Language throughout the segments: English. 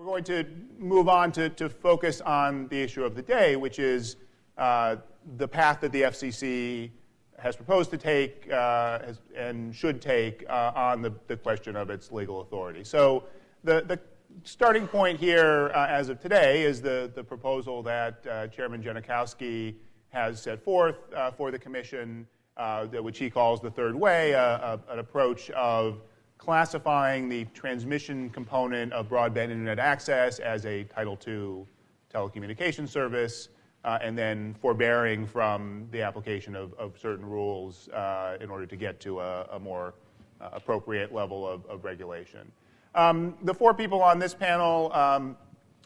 We're going to move on to, to focus on the issue of the day, which is uh, the path that the FCC has proposed to take uh, has, and should take uh, on the, the question of its legal authority. So the, the starting point here uh, as of today is the, the proposal that uh, Chairman Genachowski has set forth uh, for the commission, uh, which he calls the third way, an approach of classifying the transmission component of broadband internet access as a Title II telecommunications service, uh, and then forbearing from the application of, of certain rules uh, in order to get to a, a more uh, appropriate level of, of regulation. Um, the four people on this panel, um,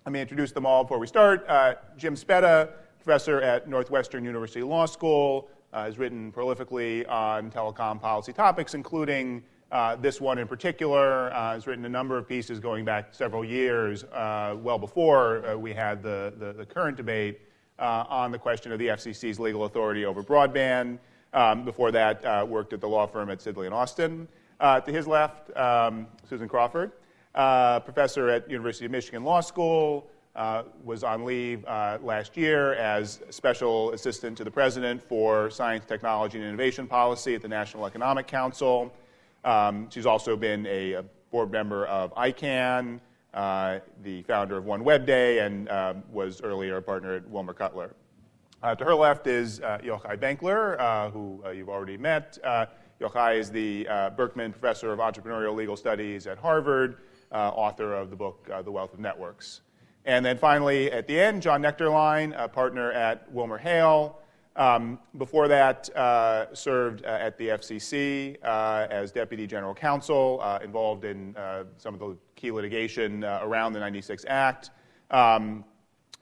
let me introduce them all before we start. Uh, Jim Speta, professor at Northwestern University Law School, uh, has written prolifically on telecom policy topics, including uh, this one in particular uh, has written a number of pieces going back several years, uh, well before uh, we had the, the, the current debate uh, on the question of the FCC's legal authority over broadband. Um, before that, worked at the law firm at Sidley and Austin. to his left, um, Susan Crawford, professor at University of Michigan Law School, was on leave last year as special assistant to the president for science, technology, and innovation policy at the National Economic Council. Um, she's also been a, board member of ICANN, uh, the founder of One Web Day, and uh, was earlier a partner at Wilmer Cutler. Uh, to her left is uh, Yochai Benkler, uh, who uh, you've already met. Uh, Yochai is the Berkman Professor of Entrepreneurial Legal Studies at Harvard, author of the book The Wealth of Networks. And then finally, at the end, John Nuechterlein, a partner at WilmerHale, um, before that, uh, served uh, at the FCC uh, as Deputy General Counsel, uh, involved in uh, some of the key litigation uh, around the 96 Act, um,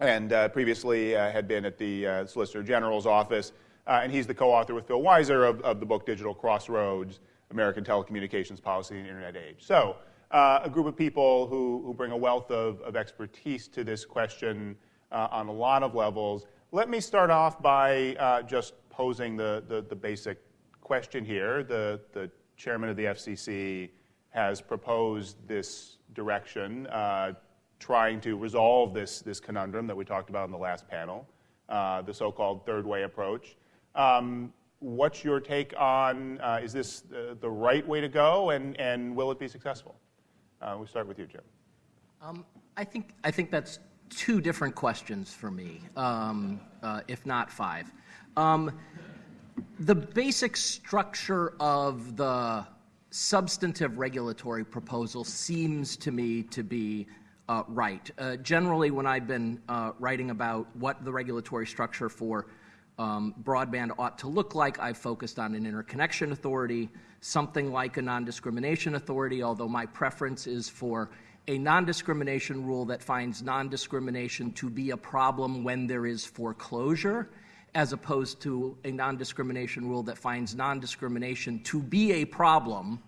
and previously had been at the Solicitor General's office. and he's the co-author with Phil Weiser of, of, the book Digital Crossroads, American Telecommunications Policy in the Internet Age. So a group of people who, who bring a wealth of, of expertise to this question on a lot of levels. Let me start off by uh, just posing the, the, the, basic question here. The, the chairman of the FCC has proposed this direction, uh, trying to resolve this, this conundrum that we talked about in the last panel, uh, the so-called third way approach. Um, what's your take on, uh, is this the, the, right way to go, and, and will it be successful? Uh, we start with you, Jim. Um, I, think, I think that's two different questions for me, um, uh, if not five. Um, the basic structure of the substantive regulatory proposal seems to me to be uh, right. Uh, generally, when I've been uh, writing about what the regulatory structure for um, broadband ought to look like, I've focused on an interconnection authority, something like a non discrimination authority, although my preference is for a non-discrimination rule that finds non-discrimination to be a problem when there is foreclosure, as opposed to a non-discrimination rule that finds non-discrimination to be a problem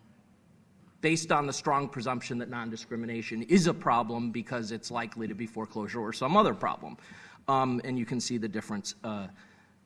based on the strong presumption that non-discrimination is a problem because it's likely to be foreclosure or some other problem. Um, and you can see the difference uh,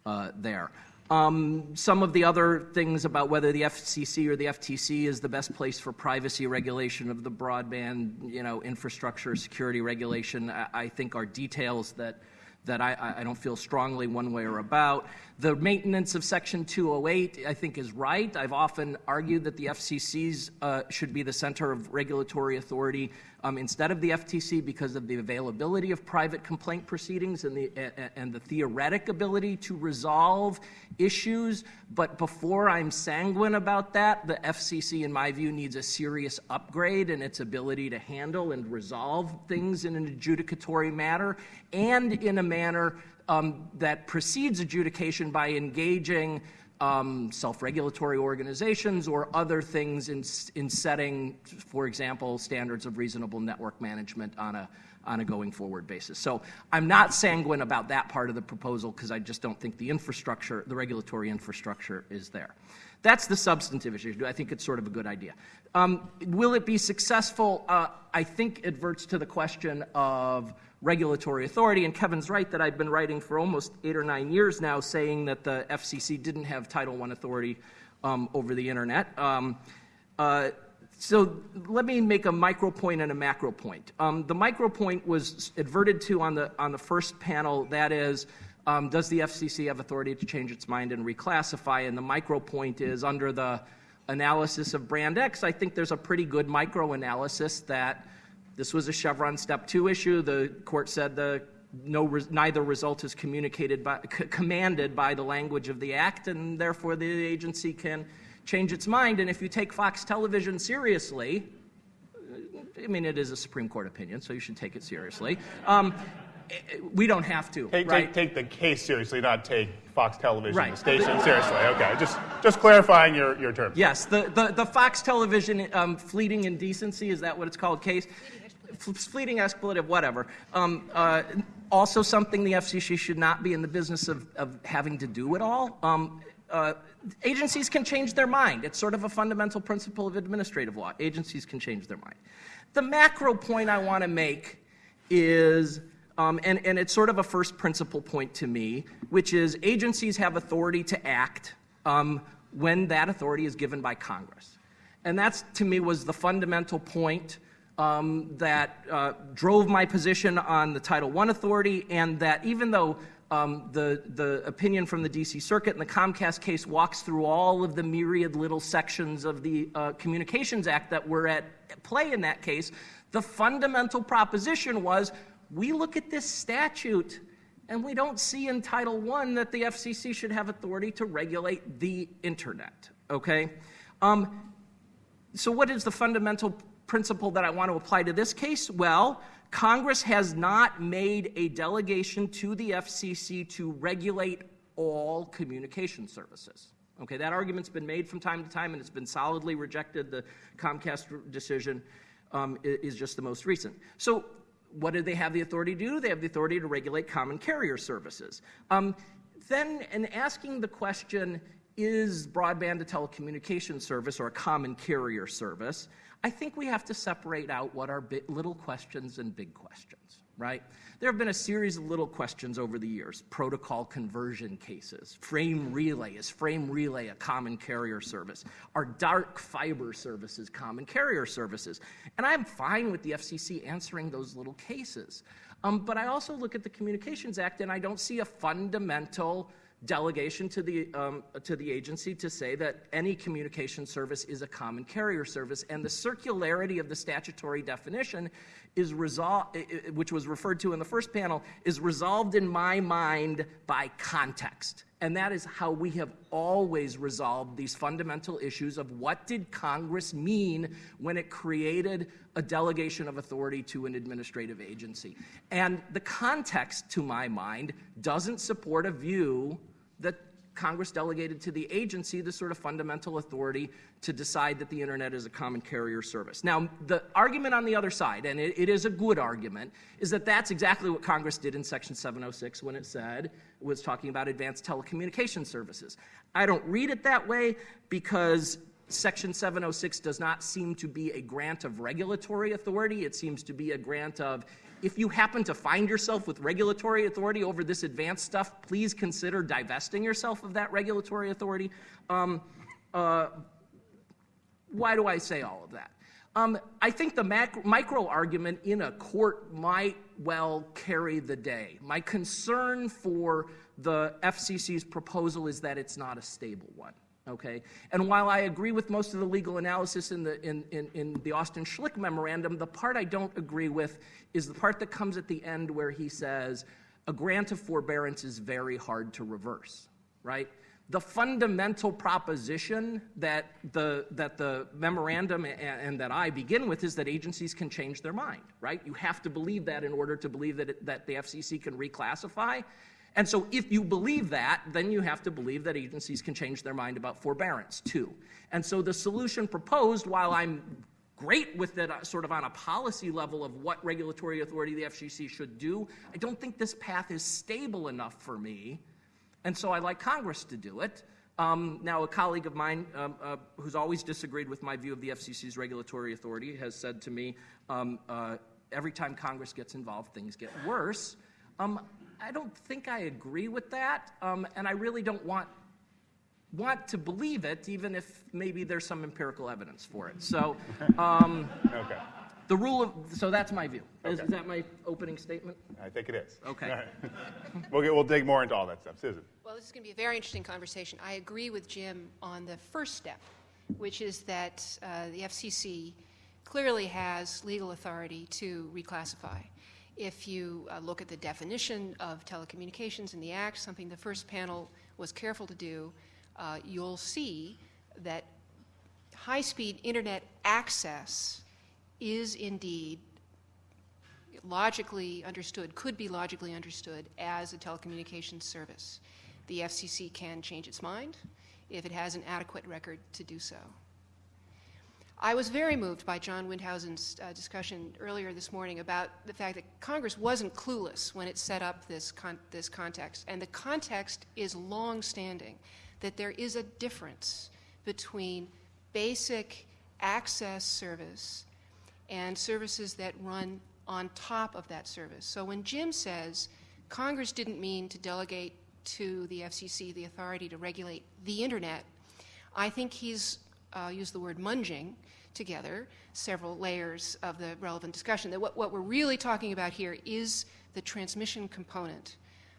uh, there. Um, some of the other things about whether the FCC or the FTC is the best place for privacy regulation of the broadband, you know, infrastructure security regulation, I, I think are details that that I, I, don't feel strongly one way or about. The maintenance of Section 208, I think, is right. I've often argued that the FCC's uh, should be the center of regulatory authority um, instead of the FTC because of the availability of private complaint proceedings and the, uh, and the theoretic ability to resolve issues. But before I'm sanguine about that, the FCC, in my view, needs a serious upgrade in its ability to handle and resolve things in an adjudicatory manner and in a manner um, that precedes adjudication by engaging um, self-regulatory organizations or other things in, in setting, for example, standards of reasonable network management on a, on a going forward basis. So I'm not sanguine about that part of the proposal because I just don't think the infrastructure, the regulatory infrastructure is there. That's the substantive issue. I think it's sort of a good idea. Um, will it be successful? Uh, I think it verts to the question of regulatory authority. And Kevin's right that I've been writing for almost eight or nine years now saying that the FCC didn't have Title I authority um, over the internet. Um, uh, so let me make a micro point and a macro point. Um, the micro point was adverted to on the on the first panel. That is, um, does the FCC have authority to change its mind and reclassify? And the micro point is under the analysis of Brand X. I think there's a pretty good micro analysis that this was a Chevron Step Two issue. The court said the no, neither result is communicated by, c- commanded by the language of the act, and therefore the agency can change its mind. And if you take Fox Television seriously, I mean, it is a Supreme Court opinion, so you should take it seriously. Um, we don't have to. Take, right? take, take the case seriously, not take Fox Television, Right. the station, seriously. Okay, just, just clarifying your, your terms. Yes, the, the, the Fox Television um, fleeting indecency, is that what it's called, case? Fleeting expletive, whatever. Um, uh, also, something the FCC should not be in the business of, of having to do at all. Um, uh, agencies can change their mind. It's sort of a fundamental principle of administrative law. Agencies can change their mind. The macro point I want to make is, um, and, and it's sort of a first principle point to me, which is agencies have authority to act um, when that authority is given by Congress. And that's, to me, was the fundamental point um, that uh, drove my position on the Title I authority, and that even though um, the, the opinion from the DC Circuit and the Comcast case walks through all of the myriad little sections of the uh, Communications Act that were at play in that case, the fundamental proposition was we look at this statute and we don't see in Title I that the FCC should have authority to regulate the internet. Okay? Um, so, what is the fundamental principle that I want to apply to this case? Well, Congress has not made a delegation to the FCC to regulate all communication services. Okay, that argument's been made from time to time and it's been solidly rejected. The Comcast decision um, is just the most recent. So, what do they have the authority to do? They have the authority to regulate common carrier services. Um, then, in asking the question, is broadband a telecommunication service or a common carrier service? I think we have to separate out what are little questions and big questions, right? There have been a series of little questions over the years protocol conversion cases, frame relay. Is frame relay a common carrier service? Are dark fiber services common carrier services? And I'm fine with the FCC answering those little cases. Um, but I also look at the Communications Act and I don't see a fundamental delegation to the, um, to the agency to say that any communication service is a common carrier service. And the circularity of the statutory definition is resolved, which was referred to in the first panel, is resolved in my mind by context. And that is how we have always resolved these fundamental issues of what did Congress mean when it created a delegation of authority to an administrative agency. And the context, to my mind, doesn't support a view that Congress delegated to the agency the sort of fundamental authority to decide that the internet is a common carrier service. Now, the argument on the other side, and it, it is a good argument, is that that's exactly what Congress did in Section 706 when it said, it was talking about advanced telecommunication services. I don't read it that way because Section 706 does not seem to be a grant of regulatory authority. It seems to be a grant of if you happen to find yourself with regulatory authority over this advanced stuff, please consider divesting yourself of that regulatory authority. Um, uh, why do I say all of that? Um, I think the macro, micro argument in a court might well carry the day. My concern for the FCC's proposal is that it's not a stable one. Okay, and while I agree with most of the legal analysis in the in, in, in the Austin Schlick memorandum, the part I don't agree with is the part that comes at the end where he says a grant of forbearance is very hard to reverse. Right? the fundamental proposition that the, that the memorandum and, and, that I begin with is that agencies can change their mind, right? You have to believe that in order to believe that, it, that the FCC can reclassify. And so if you believe that, then you have to believe that agencies can change their mind about forbearance too. And so the solution proposed, while I'm great with it uh, sort of on a policy level of what regulatory authority the FCC should do, I don't think this path is stable enough for me and so I like Congress to do it. Um, now, a colleague of mine um, uh, who's always disagreed with my view of the FCC's regulatory authority has said to me um, uh, every time Congress gets involved, things get worse. Um, I don't think I agree with that, um, and I really don't want want to believe it, even if maybe there's some empirical evidence for it. So, um, Okay, the rule of so that's my view. Is, Okay. is that my opening statement? I think it is. Okay. All right. We'll, get, we'll dig more into all that stuff. Susan? Well, this is going to be a very interesting conversation. I agree with Jim on the first step, which is that uh, the FCC clearly has legal authority to reclassify. If you uh, look at the definition of telecommunications in the Act, something the first panel was careful to do, uh, you'll see that high speed internet access is indeed logically understood, could be logically understood as a telecommunications service. The FCC can change its mind if it has an adequate record to do so. I was very moved by John Windhausen's uh, discussion earlier this morning about the fact that Congress wasn't clueless when it set up this, con- this context. And the context is long-standing, that there is a difference between basic access service and services that run on top of that service. So when Jim says Congress didn't mean to delegate to the FCC the authority to regulate the internet, I think he's uh, used the word munging together several layers of the relevant discussion. That what, what we're really talking about here is the transmission component.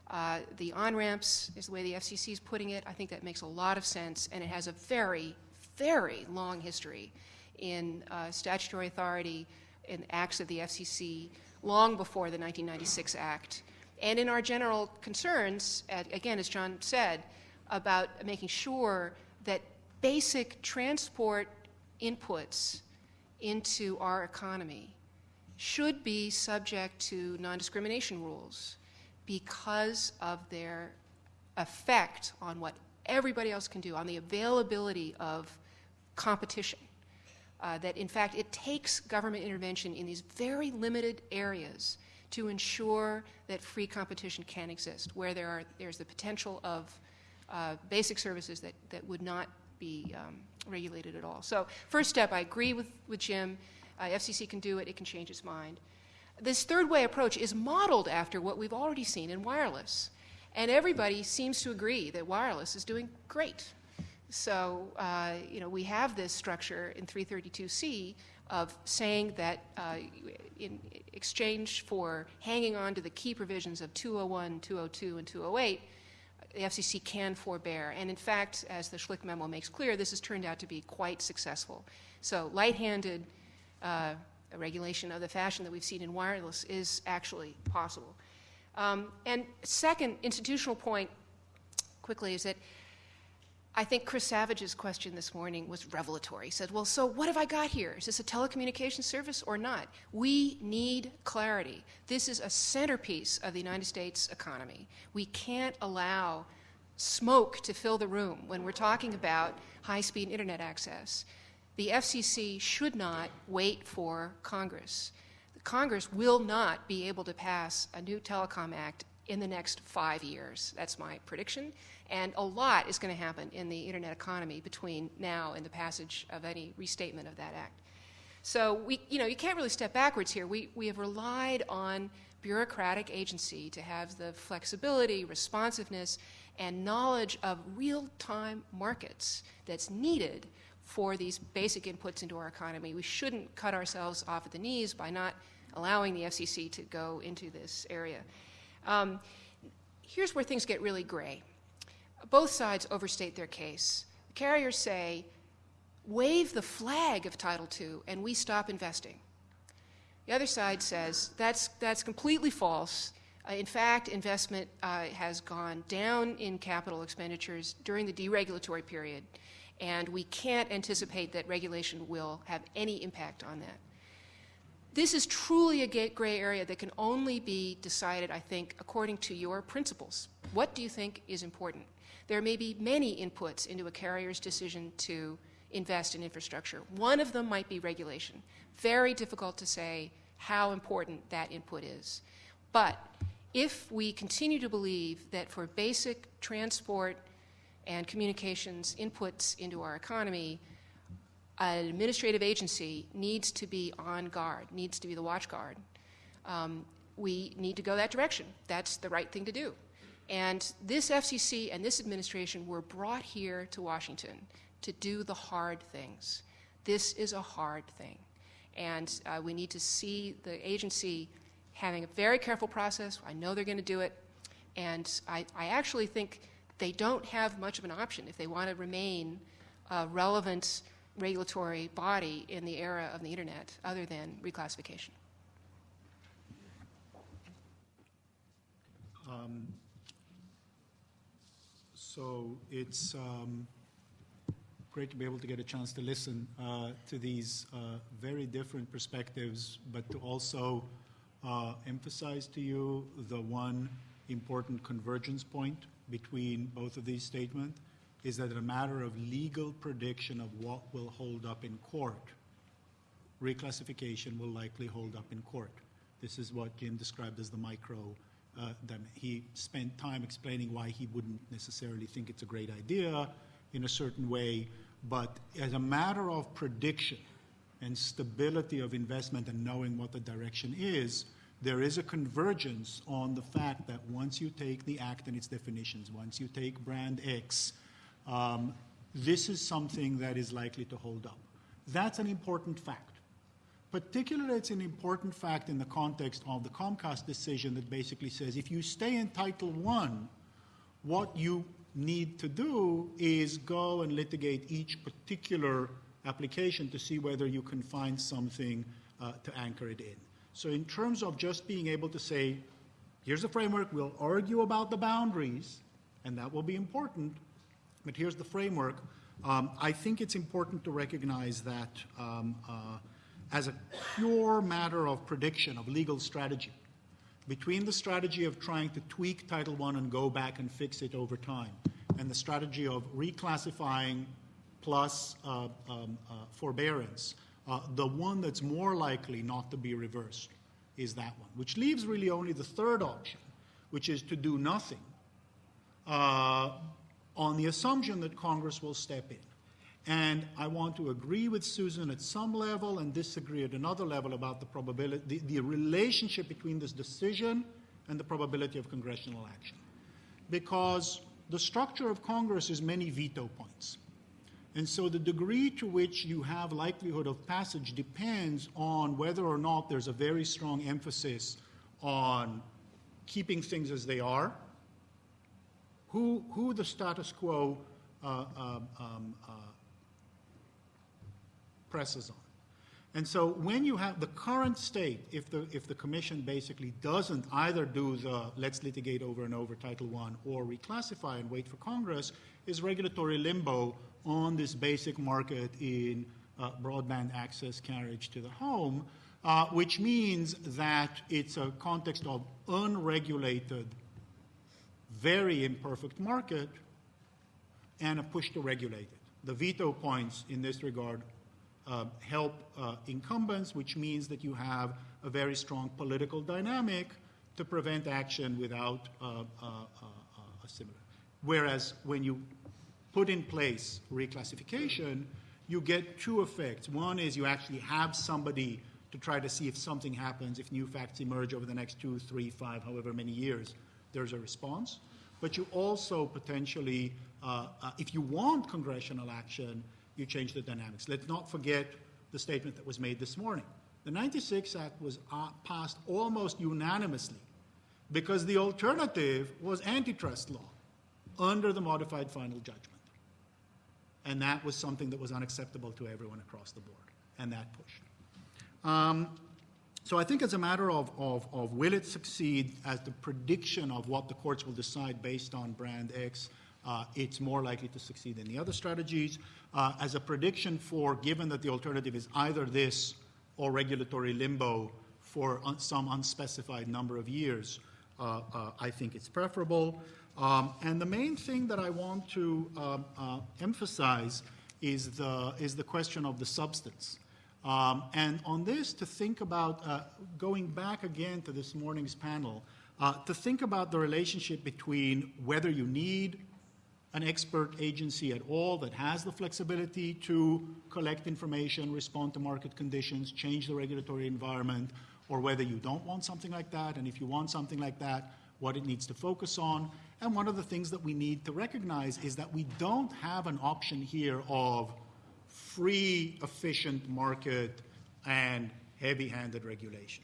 Uh, the on ramps is the way the FCC is putting it. I think that makes a lot of sense, and it has a very, very long history in uh, statutory authority in acts of the FCC long before the 1996 Act. And in our general concerns, uh, again, as John said, about making sure basic transport inputs into our economy should be subject to non discrimination rules because of their effect on what everybody else can do, on the availability of competition. Uh, that in fact it takes government intervention in these very limited areas to ensure that free competition can exist, where there are, there's the potential of uh, basic services that, that would not be um, regulated at all. So, first step, I agree with, with Jim. Uh, FCC can do it, it can change its mind. This third way approach is modeled after what we've already seen in wireless. And everybody seems to agree that wireless is doing great. So, uh, you know, we have this structure in 332C of saying that uh, in exchange for hanging on to the key provisions of 201, 202, and 208, the FCC can forbear. And in fact, as the Schlick memo makes clear, this has turned out to be quite successful. So, light handed uh, regulation of the fashion that we've seen in wireless is actually possible. Um, and second institutional point, quickly, is that I think Chris Savage's question this morning was revelatory. He said, Well, so what have I got here? Is this a telecommunications service or not? We need clarity. This is a centerpiece of the United States economy. We can't allow smoke to fill the room when we're talking about high speed internet access. The FCC should not wait for Congress. Congress will not be able to pass a new telecom act in the next five years. That's my prediction. And a lot is going to happen in the internet economy between now and the passage of any restatement of that act. So we, you know, you can't really step backwards here. We, we have relied on bureaucratic agency to have the flexibility, responsiveness, and knowledge of real-time markets that's needed for these basic inputs into our economy. We shouldn't cut ourselves off at the knees by not allowing the FCC to go into this area. Um, here's where things get really gray. Both sides overstate their case. The carriers say, wave the flag of Title II and we stop investing. The other side says that's, that's completely false. Uh, in fact, investment uh, has gone down in capital expenditures during the deregulatory period, and we can't anticipate that regulation will have any impact on that. This is truly a gray area that can only be decided, I think, according to your principles. What do you think is important? There may be many inputs into a carrier's decision to invest in infrastructure. One of them might be regulation. Very difficult to say how important that input is. But if we continue to believe that for basic transport and communications inputs into our economy, an administrative agency needs to be on guard, needs to be the watch guard. Um, we need to go that direction. That's the right thing to do. And this FCC and this administration were brought here to Washington to do the hard things. This is a hard thing. And uh, we need to see the agency having a very careful process. I know they're going to do it. And I, I actually think they don't have much of an option if they want to remain a relevant regulatory body in the era of the internet other than reclassification. So it's um, great to be able to get a chance to listen uh, to these uh, very different perspectives, but to also uh, emphasize to you the one important convergence point between both of these statements is that a matter of legal prediction of what will hold up in court, reclassification will likely hold up in court. This is what Jim described as the micro. Uh, them. He spent time explaining why he wouldn't necessarily think it's a great idea in a certain way, but as a matter of prediction and stability of investment and knowing what the direction is, there is a convergence on the fact that once you take the act and its definitions, once you take brand X, um, this is something that is likely to hold up. That's an important fact. Particularly, it's an important fact in the context of the Comcast decision that basically says if you stay in Title I, what you need to do is go and litigate each particular application to see whether you can find something uh, to anchor it in. So, in terms of just being able to say, here's the framework, we'll argue about the boundaries, and that will be important, but here's the framework. Um, I think it's important to recognize that um, uh, as a pure matter of prediction, of legal strategy, between the strategy of trying to tweak Title I and go back and fix it over time, and the strategy of reclassifying plus uh, um, uh, forbearance, uh, the one that's more likely not to be reversed is that one, which leaves really only the third option, which is to do nothing uh, on the assumption that Congress will step in. And I want to agree with Susan at some level and disagree at another level about the probability, the, the relationship between this decision and the probability of congressional action. Because the structure of Congress is many veto points. And so the degree to which you have likelihood of passage depends on whether or not there's a very strong emphasis on keeping things as they are, who, who the status quo uh, um, um, uh, presses on. And so when you have the current state, if the, if the commission basically doesn't either do the let's litigate over and over Title I or reclassify and wait for Congress, is regulatory limbo on this basic market in uh, broadband access carriage to the home, uh, which means that it's a context of unregulated, very imperfect market and a push to regulate it. The veto points in this regard help uh, incumbents, which means that you have a very strong political dynamic to prevent action without uh, uh, uh, a similar. Whereas when you put in place reclassification, you get two effects. One is you actually have somebody to try to see if something happens, if new facts emerge over the next two, three, five, however many years, there's a response. But you also potentially, uh, uh, if you want congressional action, you change the dynamics. Let's not forget the statement that was made this morning. The 96 Act was uh, passed almost unanimously because the alternative was antitrust law under the modified final judgment. And that was something that was unacceptable to everyone across the board, and that pushed. Um, so I think it's a matter of, of, of will it succeed as the prediction of what the courts will decide based on brand X uh, it's more likely to succeed than the other strategies. Uh, as a prediction for, given that the alternative is either this or regulatory limbo for un- some unspecified number of years, uh, uh I think it's preferable. Um, and the main thing that I want to um, uh, emphasize is the, is the question of the substance. Um, and on this, to think about, uh, going back again to this morning's panel, to think about the relationship between whether you need an expert agency at all that has the flexibility to collect information, respond to market conditions, change the regulatory environment, or whether you don't want something like that, and if you want something like that, what it needs to focus on, And one of the things that we need to recognize is that we don't have an option here of free, efficient market and heavy-handed regulation.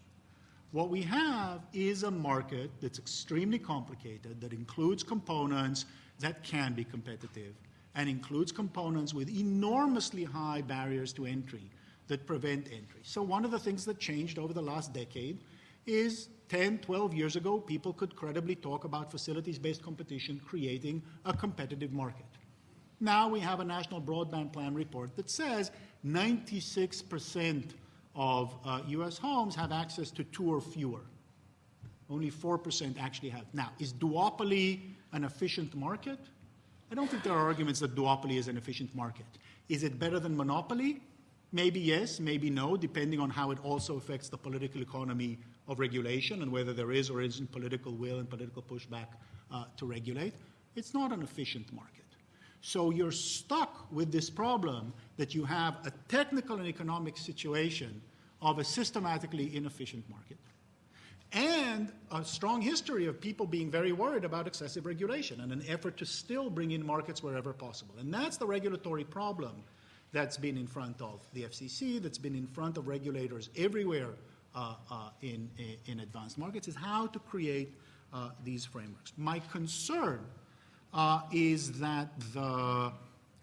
What we have is a market that's extremely complicated, that includes components that can be competitive, and includes components with enormously high barriers to entry that prevent entry. So one of the things that changed over the last decade is 10, 12 years ago, people could credibly talk about facilities-based competition creating a competitive market. Now we have a national broadband plan report that says 96% of uh, US homes have access to two or fewer. Only 4% actually have. Now, is duopoly an efficient market? I don't think there are arguments that duopoly is an efficient market. Is it better than monopoly? Maybe yes, maybe no, depending on how it also affects the political economy of regulation and whether there is or isn't political will and political pushback uh, to regulate. It's not an efficient market. So you're stuck with this problem that you have a technical and economic situation of a systematically inefficient market and a strong history of people being very worried about excessive regulation and an effort to still bring in markets wherever possible. And that's the regulatory problem that's been in front of the FCC, that's been in front of regulators everywhere uh, uh, in, in advanced markets, is how to create uh, these frameworks. My concern uh, is that the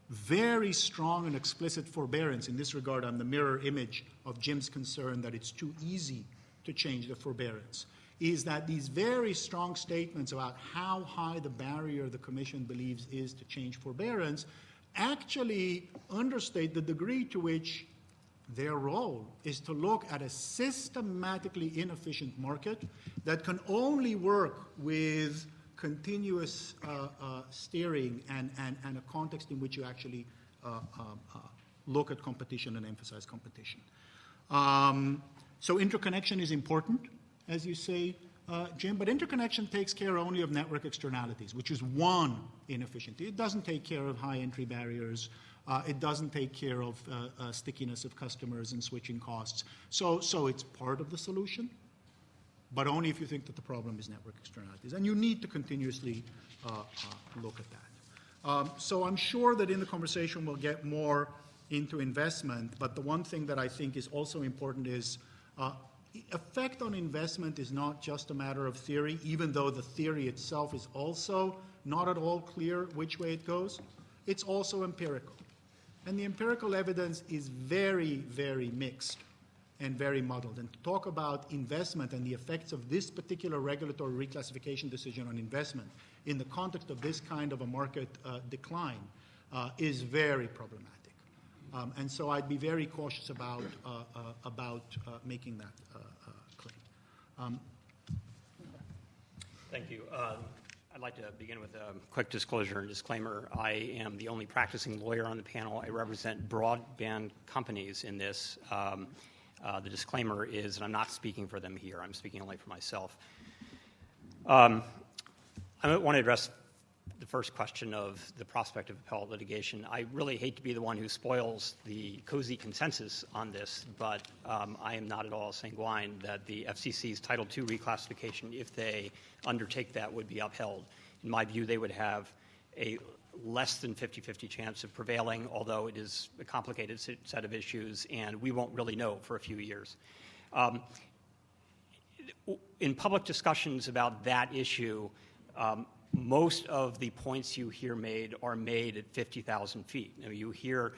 very strong and explicit forbearance, in this regard, I'm the mirror image of Jim's concern that it's too easy to change the forbearance, is that these very strong statements about how high the barrier the Commission believes is to change forbearance actually understate the degree to which their role is to look at a systematically inefficient market that can only work with continuous uh, uh, steering and, and, and, a context in which you actually uh, um, uh look at competition and emphasize competition. Um, so interconnection is important, as you say, uh, Jim, but interconnection takes care only of network externalities, which is one inefficiency. It doesn't take care of high entry barriers. Uh, it doesn't take care of stickiness of customers and switching costs. So, so it's part of the solution, but only if you think that the problem is network externalities. And you need to continuously uh, uh, look at that. Um, so I'm sure that in the conversation we'll get more into investment, but the one thing that I think is also important is uh, effect on investment is not just a matter of theory, even though the theory itself is also not at all clear which way it goes. It's also empirical. And the empirical evidence is very, very mixed and very muddled. And to talk about investment and the effects of this particular regulatory reclassification decision on investment in the context of this kind of a market uh, decline uh, is very problematic. Um, and so I'd be very cautious about, uh, uh about uh, making that uh, claim. Um, Thank you. Um, I'd like to begin with a quick disclosure and disclaimer. I am the only practicing lawyer on the panel. I represent broadband companies in this. Um, uh, the disclaimer is that I'm not speaking for them here, I'm speaking only for myself. Um, I want to address the first question of the prospect of appellate litigation. I really hate to be the one who spoils the cozy consensus on this, but um, I am not at all sanguine that the FCC's Title II reclassification, if they undertake that, would be upheld. In my view, they would have a less than 50-50 chance of prevailing, although it is a complicated set of issues, and we won't really know for a few years. Um, in public discussions about that issue, um, most of the points you hear made are made at 50,000 feet. Now, you hear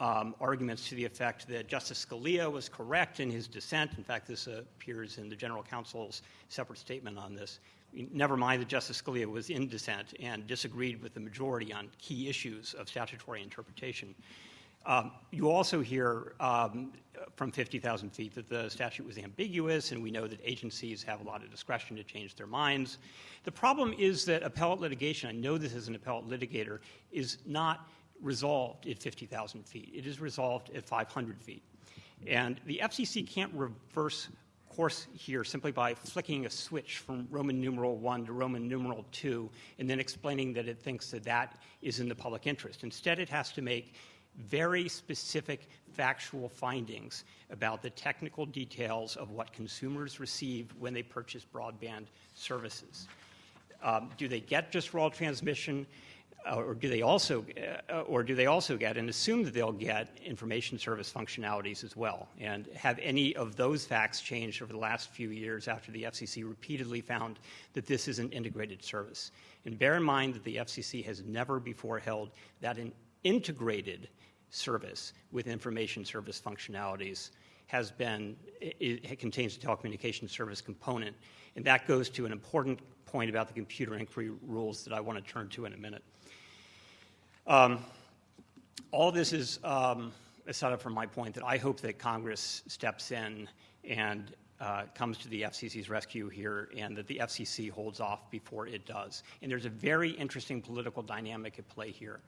um, arguments to the effect that Justice Scalia was correct in his dissent. In fact, this appears in the General Counsel's separate statement on this. Never mind that Justice Scalia was in dissent and disagreed with the majority on key issues of statutory interpretation. Um, you also hear um, from 50,000 feet that the statute was ambiguous, and we know that agencies have a lot of discretion to change their minds. The problem is that appellate litigation, I know this as an appellate litigator, is not resolved at 50,000 feet. It is resolved at 500 feet. And the FCC can't reverse course here simply by flicking a switch from Roman numeral 1 to Roman numeral 2 and then explaining that it thinks that that is in the public interest. Instead, it has to make very specific factual findings about the technical details of what consumers receive when they purchase broadband services. Um, do they get just raw transmission? Uh, or do they also, uh, or do they also get, and assume that they'll get information service functionalities as well? And have any of those facts changed over the last few years after the FCC repeatedly found that this is an integrated service? And bear in mind that the FCC has never before held that an integrated service with information service functionalities has been, it, contains a telecommunications service component. And that goes to an important point about the computer inquiry rules that I want to turn to in a minute. Um, all this is um, a setup from my point that I hope that Congress steps in and uh, comes to the FCC's rescue here and that the FCC holds off before it does. And there's a very interesting political dynamic at play here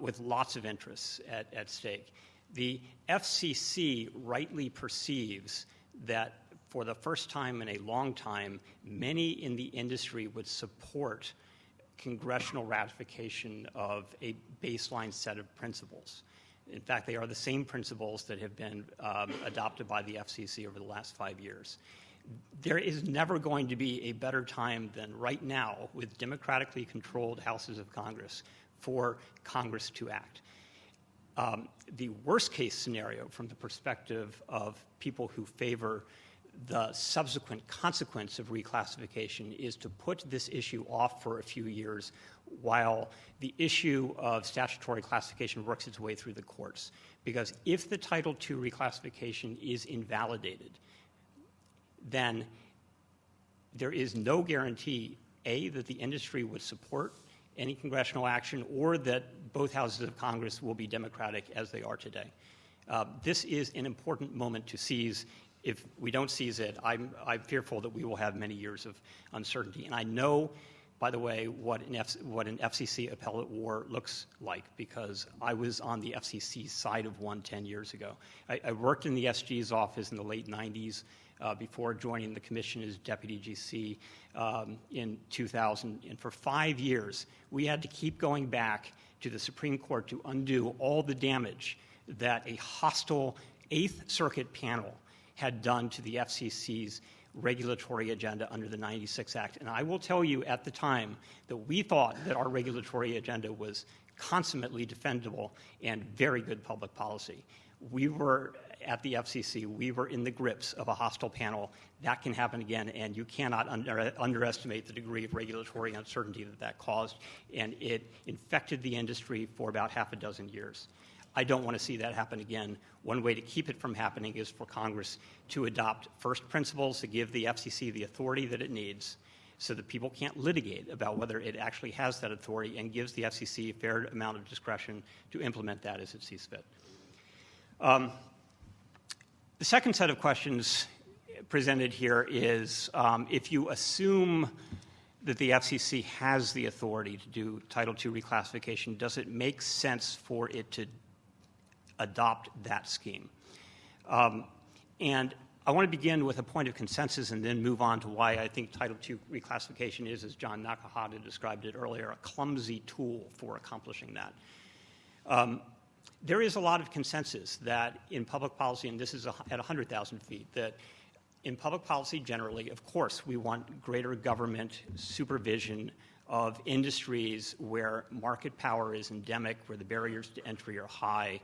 with lots of interests at, at stake. The FCC rightly perceives that for the first time in a long time, many in the industry would support congressional ratification of a baseline set of principles. In fact, they are the same principles that have been um, adopted by the FCC over the last five years. There is never going to be a better time than right now with democratically controlled houses of Congress for Congress to act. Um, the worst case scenario from the perspective of people who favor the subsequent consequence of reclassification is to put this issue off for a few years while the issue of statutory classification works its way through the courts. Because if the Title II reclassification is invalidated, then there is no guarantee, A, that the industry would support any congressional action or that both houses of Congress will be democratic as they are today. Uh, this is an important moment to seize if we don't seize it, I'm, I'm fearful that we will have many years of uncertainty. And I know, by the way, what an, F, what an FCC appellate war looks like because I was on the FCC side of one 10 years ago. I, I worked in the SG's office in the late 90s. Uh, before joining the commission as deputy GC um, in 2000. And for five years, we had to keep going back to the Supreme Court to undo all the damage that a hostile Eighth Circuit panel had done to the FCC's regulatory agenda under the 96 Act. And I will tell you at the time that we thought that our regulatory agenda was consummately defendable and very good public policy. We were at the FCC, we were in the grips of a hostile panel. That can happen again, and you cannot under, underestimate the degree of regulatory uncertainty that that caused. And it infected the industry for about half a dozen years. I don't want to see that happen again. One way to keep it from happening is for Congress to adopt first principles to give the FCC the authority that it needs so that people can't litigate about whether it actually has that authority and gives the FCC a fair amount of discretion to implement that as it sees fit. Um, the second set of questions presented here is um, if you assume that the FCC has the authority to do Title II reclassification, does it make sense for it to adopt that scheme. Um, and I want to begin with a point of consensus and then move on to why I think Title II reclassification is, as John Nakahata described it earlier, a clumsy tool for accomplishing that. Um, there is a lot of consensus that in public policy, and this is a, at 100,000 feet, that in public policy generally, of course, we want greater government supervision of industries where market power is endemic, where the barriers to entry are high,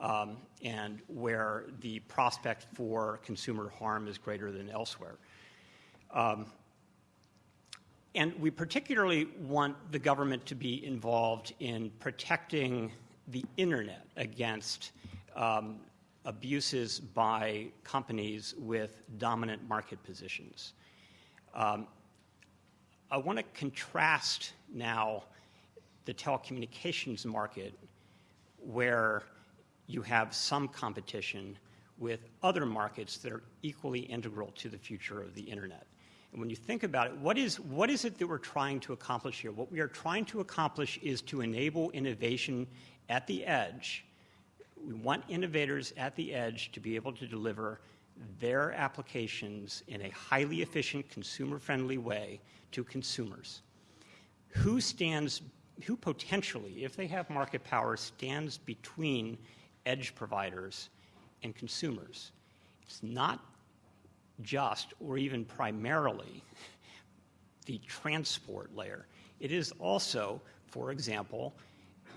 um, and where the prospect for consumer harm is greater than elsewhere. Um, and we particularly want the government to be involved in protecting the internet against um, abuses by companies with dominant market positions. Um, I want to contrast now the telecommunications market where you have some competition with other markets that are equally integral to the future of the internet. And when you think about it, what is, what is it that we're trying to accomplish here? What we are trying to accomplish is to enable innovation at the edge. We want innovators at the edge to be able to deliver their applications in a highly efficient, consumer friendly way to consumers. Who stands, who potentially, if they have market power, stands between edge providers and consumers. It's not just or even primarily the transport layer. It is also, for example,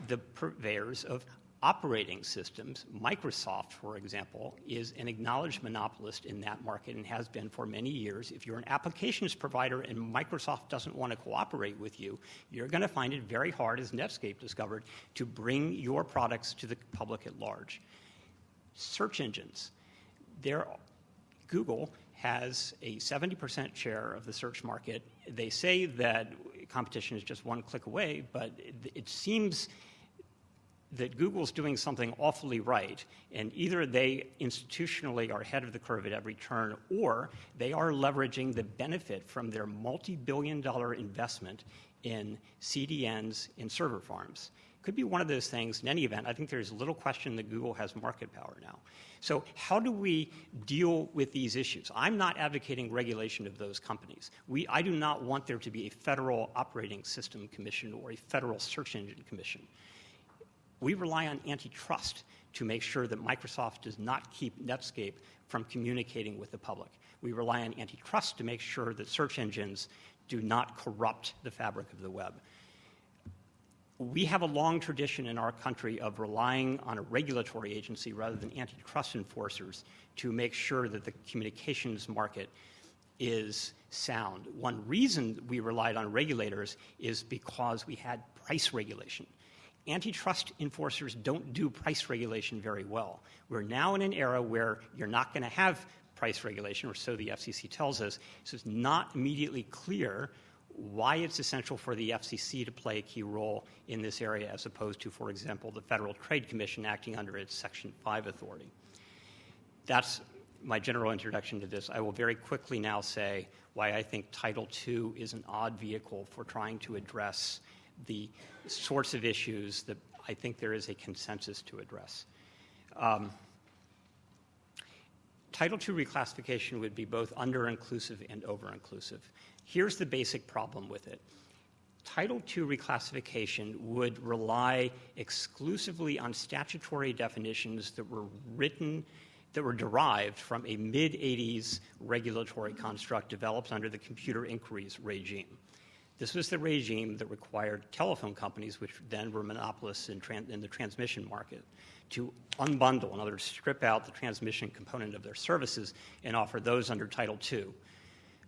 the purveyors of operating systems. Microsoft, for example, is an acknowledged monopolist in that market and has been for many years. If you're an applications provider and Microsoft doesn't want to cooperate with you, you're going to find it very hard, as Netscape discovered, to bring your products to the public at large. Search engines. There, Google has a 70% share of the search market. They say that competition is just one click away, but it, seems that Google's doing something awfully right, and either they institutionally are ahead of the curve at every turn, or they are leveraging the benefit from their multi billion dollar investment in CDNs and server farms. Could be one of those things. In any event, I think there's little question that Google has market power now. So, how do we deal with these issues? I'm not advocating regulation of those companies. We, I do not want there to be a federal operating system commission or a federal search engine commission. We rely on antitrust to make sure that Microsoft does not keep Netscape from communicating with the public. We rely on antitrust to make sure that search engines do not corrupt the fabric of the web. We have a long tradition in our country of relying on a regulatory agency rather than antitrust enforcers to make sure that the communications market is sound. One reason we relied on regulators is because we had price regulation antitrust enforcers don't do price regulation very well. We're now in an era where you're not going to have price regulation, or so the FCC tells us. So it's not immediately clear why it's essential for the FCC to play a key role in this area as opposed to, for example, the Federal Trade Commission acting under its Section 5 authority. That's my general introduction to this. I will very quickly now say why I think Title II is an odd vehicle for trying to address the sorts of issues that I think there is a consensus to address. Um, Title II reclassification would be both under inclusive and over inclusive. Here's the basic problem with it. Title II reclassification would rely exclusively on statutory definitions that were written, that were derived from a mid 80s regulatory construct developed under the computer inquiries regime. This was the regime that required telephone companies, which then were monopolists in, in, the transmission market, to unbundle, in other words, strip out the transmission component of their services and offer those under Title II.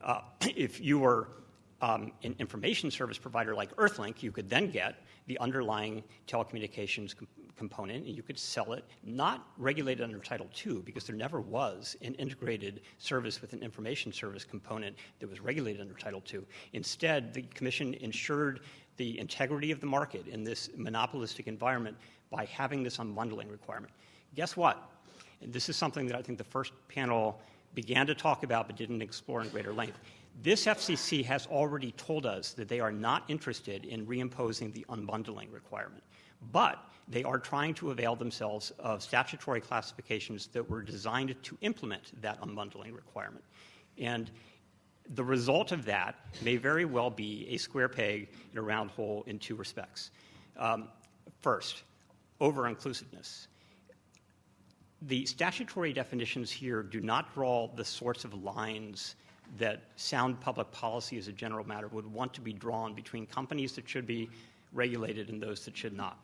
Uh, if you were um, an information service provider like Earthlink, you could then get the underlying telecommunications component and you could sell it not regulated under Title II because there never was an integrated service with an information service component that was regulated under Title II. Instead, the Commission ensured the integrity of the market in this monopolistic environment by having this unbundling requirement. Guess what? And this is something that I think the first panel began to talk about but didn't explore in greater length. This FCC has already told us that they are not interested in reimposing the unbundling requirement. But they are trying to avail themselves of statutory classifications that were designed to implement that unbundling requirement. And the result of that may very well be a square peg in a round hole in two respects. Um, first, over inclusiveness. The statutory definitions here do not draw the sorts of lines that sound public policy as a general matter would want to be drawn between companies that should be regulated and those that should not.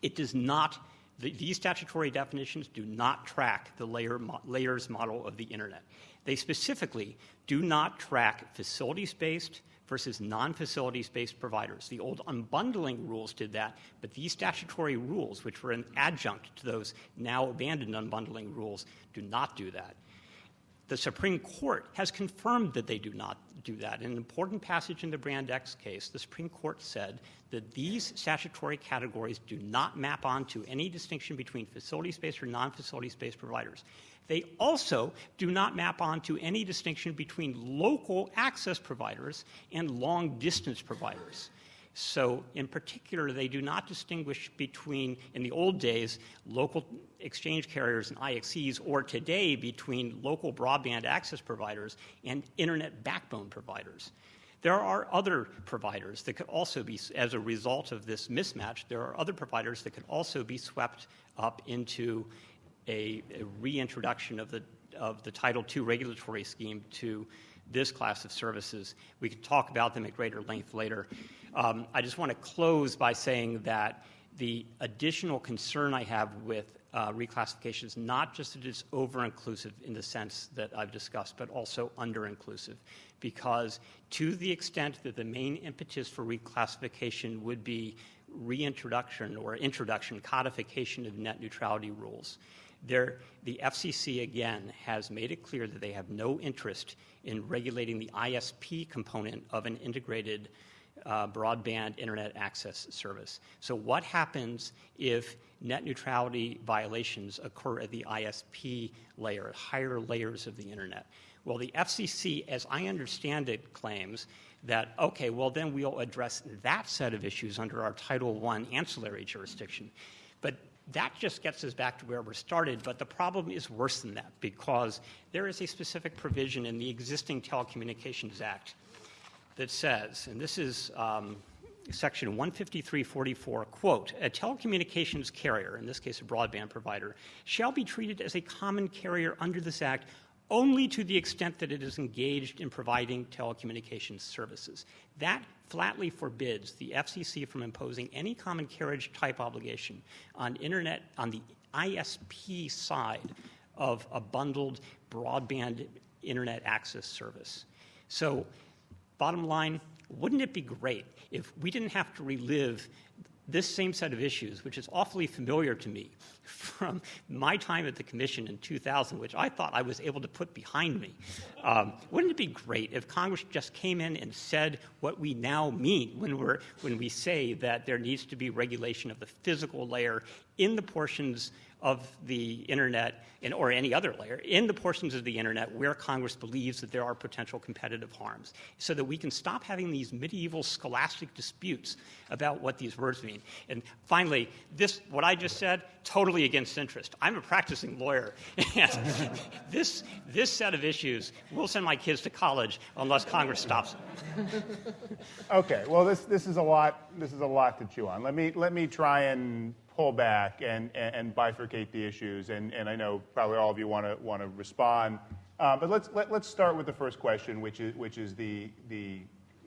It does not, the, these statutory definitions do not track the layer, layers model of the internet. They specifically do not track facilities based versus non facilities based providers. The old unbundling rules did that, but these statutory rules, which were an adjunct to those now abandoned unbundling rules, do not do that. The Supreme Court has confirmed that they do not do that. In an important passage in the Brand X case, the Supreme Court said that these statutory categories do not map onto any distinction between facilities based or non facilities based providers. They also do not map onto any distinction between local access providers and long distance providers. So, in particular, they do not distinguish between, in the old days, local exchange carriers and IXCs, or today between local broadband access providers and internet backbone providers. There are other providers that could also be, as a result of this mismatch, there are other providers that could also be swept up into a, a reintroduction of the, of the Title II regulatory scheme to this class of services. We can talk about them at greater length later. Um, I just want to close by saying that the additional concern I have with uh, reclassification is not just that it's over inclusive in the sense that I've discussed, but also under inclusive. Because to the extent that the main impetus for reclassification would be reintroduction or introduction, codification of net neutrality rules, there, the FCC again has made it clear that they have no interest in regulating the ISP component of an integrated uh, broadband internet access service. So, what happens if net neutrality violations occur at the ISP layer, higher layers of the internet? Well, the FCC, as I understand it, claims that, okay, well, then we'll address that set of issues under our Title I ancillary jurisdiction. But that just gets us back to where we started, but the problem is worse than that because there is a specific provision in the existing Telecommunications Act that says, and this is um, section 15344, quote, a telecommunications carrier, in this case a broadband provider, shall be treated as a common carrier under this act only to the extent that it is engaged in providing telecommunications services. That flatly forbids the FCC from imposing any common carriage type obligation on internet on the ISP side of a bundled broadband internet access service. So, bottom line, wouldn't it be great if we didn't have to relive this same set of issues, which is awfully familiar to me from my time at the Commission in 2000, which I thought I was able to put behind me. Um, wouldn't it be great if Congress just came in and said what we now mean when, we're, when we say that there needs to be regulation of the physical layer in the portions of the internet in, or any other layer in the portions of the internet where Congress believes that there are potential competitive harms so that we can stop having these medieval scholastic disputes about what these words mean. And finally, this, what I just said, totally against interest. I'm a practicing lawyer. this, this set of issues will send my kids to college unless Congress stops it. okay, well, this, this, is a lot, this is a lot to chew on. Let me, let me try and pull back and, and, and bifurcate the issues. And, and I know probably all of you want to want to respond. Uh, but let's let, us let us start with the first question, which is which is the the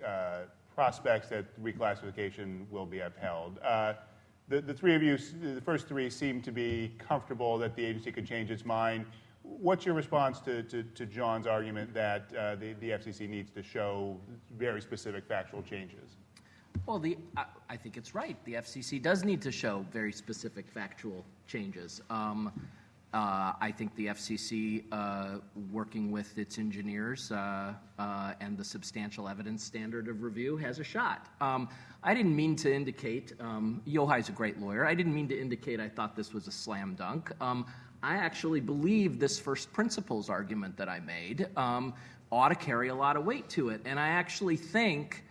uh, prospects that reclassification will be upheld. Uh, the, the three of you, the first three, seem to be comfortable that the agency could change its mind. What's your response to, to, to John's argument that uh, the, the FCC needs to show very specific factual changes? Well, the, I, I, think it's right. The FCC does need to show very specific factual changes. Um, uh, I think the FCC, uh, working with its engineers uh, uh, and the substantial evidence standard of review, has a shot. Um, I didn't mean to indicate, um, Yochai's a great lawyer, I didn't mean to indicate I thought this was a slam dunk. Um, I actually believe this first principles argument that I made um, ought to carry a lot of weight to it. And I actually think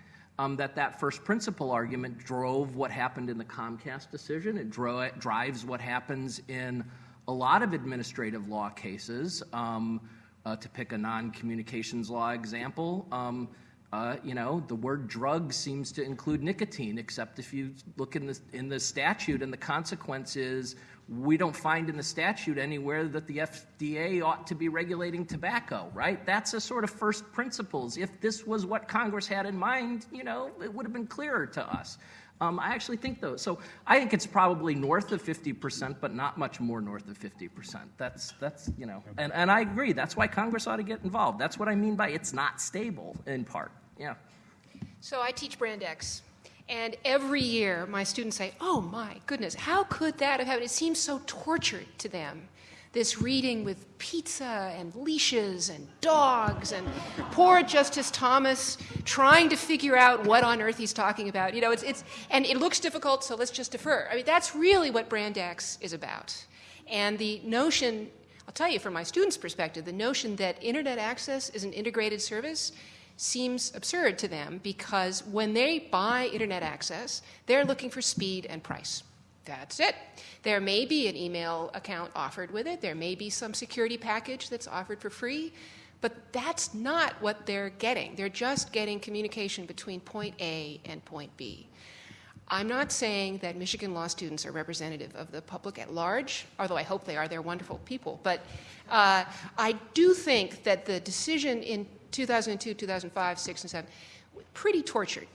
um, that that first principle argument drove what happened in the Comcast decision. It, dro- it drives what happens in a lot of administrative law cases. Um, uh, to pick a non-communications law example, um, uh, you know, the word drug seems to include nicotine, except if you look in the in the statute, and the consequence is we don't find in the statute anywhere that the FDA ought to be regulating tobacco, right? That's a sort of first principles. If this was what Congress had in mind, you know, it would have been clearer to us. Um, I actually think though, so I think it's probably north of 50%, but not much more north of 50%. That's, that's you know, and, and I agree. That's why Congress ought to get involved. That's what I mean by it's not stable in part. Yeah. So I teach Brand X. And every year, my students say, Oh my goodness, how could that have happened? It seems so tortured to them. This reading with pizza and leashes and dogs and poor Justice Thomas trying to figure out what on earth he's talking about. You know, it's, it's, and it looks difficult, so let's just defer. I mean, that's really what Brand X is about. And the notion, I'll tell you from my students' perspective, the notion that internet access is an integrated service seems absurd to them because when they buy internet access, they're looking for speed and price. That's it. There may be an email account offered with it, there may be some security package that's offered for free, but that's not what they're getting. They're just getting communication between point A and point B. I'm not saying that Michigan law students are representative of the public at large, although I hope they are. They're wonderful people. But uh, I do think that the decision in 2002, 2005, 6, and 7, pretty tortured.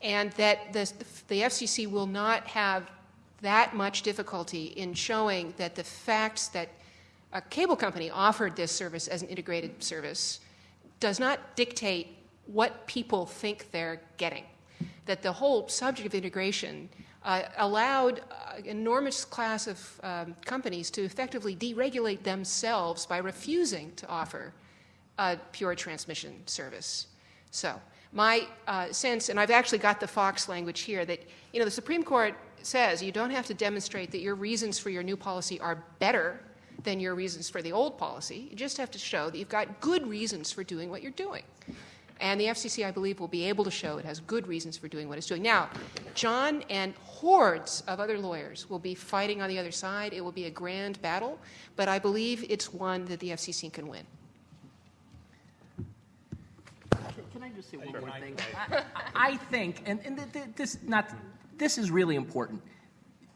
And that the, the FCC will not have that much difficulty in showing that the facts that a cable company offered this service as an integrated service does not dictate what people think they're getting. That the whole subject of integration uh, allowed an enormous class of um, companies to effectively deregulate themselves by refusing to offer a pure transmission service. So, my uh, sense, and I've actually got the Fox language here, that you know the Supreme Court says you don't have to demonstrate that your reasons for your new policy are better than your reasons for the old policy. You just have to show that you've got good reasons for doing what you're doing. And the FCC, I believe, will be able to show it has good reasons for doing what it's doing. Now, John and hordes of other lawyers will be fighting on the other side. It will be a grand battle, but I believe it's one that the FCC can win. Can I just say one more thing? I, I think, and, and th- th- this not this is really important.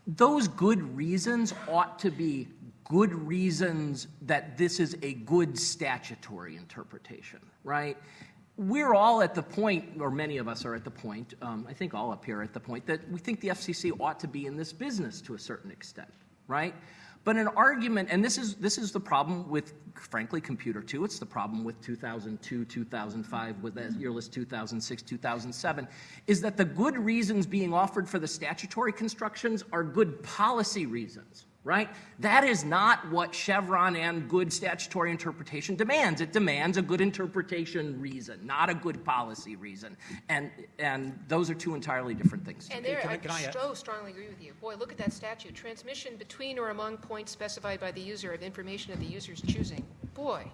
Those good reasons ought to be good reasons that this is a good statutory interpretation, right? We're all at the point, or many of us are at the point, um, I think all up here are at the point, that we think the FCC ought to be in this business to a certain extent, right? But an argument, and this is this is the problem with, frankly, Computer 2. It's the problem with 2002, 2005, with that yearless 2006, 2007, is that the good reasons being offered for the statutory constructions are good policy reasons right? That is not what Chevron and good statutory interpretation demands. It demands a good interpretation reason, not a good policy reason. And, and those are two entirely different things. And there, I, I so strongly agree with you. Boy, look at that statute. Transmission between or among points specified by the user of information of the user's choosing. Boy.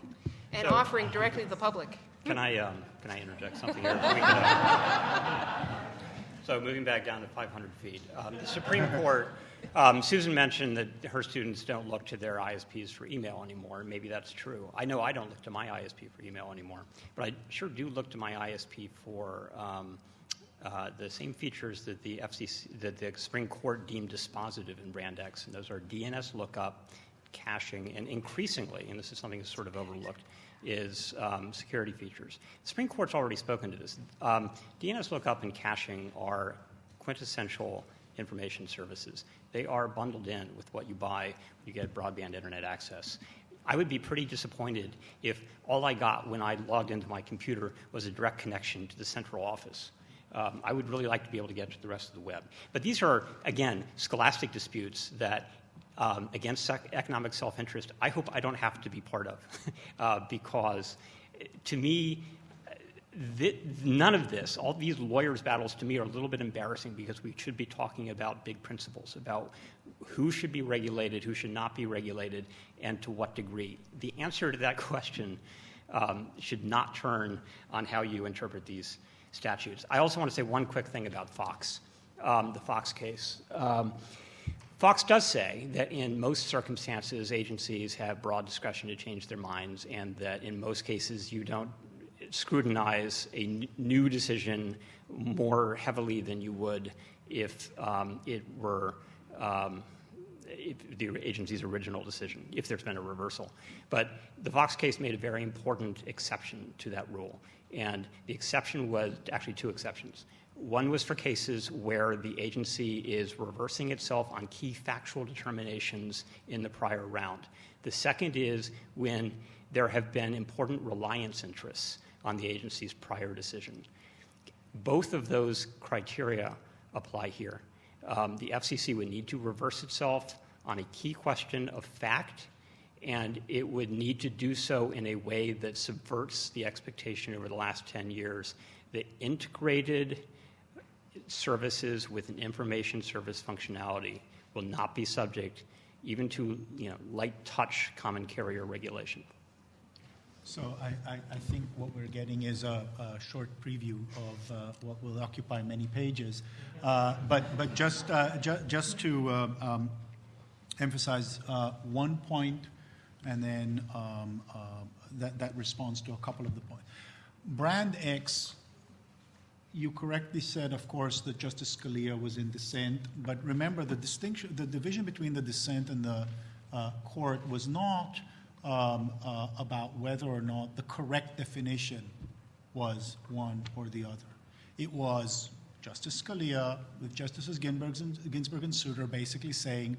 And so, offering directly to the public. Can I, um, can I interject something here? Uh, so moving back down to 500 feet, um, the Supreme Court um, Susan mentioned that her students don't look to their ISPs for email anymore. Maybe that's true. I know I don't look to my ISP for email anymore, but I sure do look to my ISP for um, uh, the same features that the FCC, that the Supreme Court deemed dispositive in Brand X, and those are DNS lookup, caching, and increasingly, and this is something that's sort of overlooked, is um, security features. The Supreme Court's already spoken to this. Um, DNS lookup and caching are quintessential information services. They are bundled in with what you buy when you get broadband internet access. I would be pretty disappointed if all I got when I logged into my computer was a direct connection to the central office. Um, I would really like to be able to get to the rest of the web. But these are, again, scholastic disputes that, um, against economic self interest, I hope I don't have to be part of. uh, because to me, none of this, all these lawyers' battles to me are a little bit embarrassing because we should be talking about big principles, about who should be regulated, who should not be regulated, and to what degree. The answer to that question um, should not turn on how you interpret these statutes. I also want to say one quick thing about Fox, um, the Fox case. Um, Fox does say that in most circumstances, agencies have broad discretion to change their minds, and that in most cases, you don't scrutinize a new decision more heavily than you would if um, it were um, if the agency's original decision, if there's been a reversal. But the Fox case made a very important exception to that rule. And the exception was actually two exceptions. One was for cases where the agency is reversing itself on key factual determinations in the prior round. The second is when there have been important reliance interests on the agency's prior decision. Both of those criteria apply here. Um, the FCC would need to reverse itself on a key question of fact, and it would need to do so in a way that subverts the expectation over the last 10 years that integrated services with an information service functionality will not be subject even to you know, light touch common carrier regulation. So I, I, I, think what we're getting is a, a short preview of uh, what will occupy many pages. Uh, but, but just, uh, ju- just to uh, um, emphasize uh, one point, and then um, uh, that, that responds to a couple of the points. Brand X, you correctly said, of course, that Justice Scalia was in dissent, but remember the distinction, the division between the dissent and the court was not um, uh, about whether or not the correct definition was one or the other. It was Justice Scalia with Justices Ginsburg and, Ginsburg and Souter basically saying,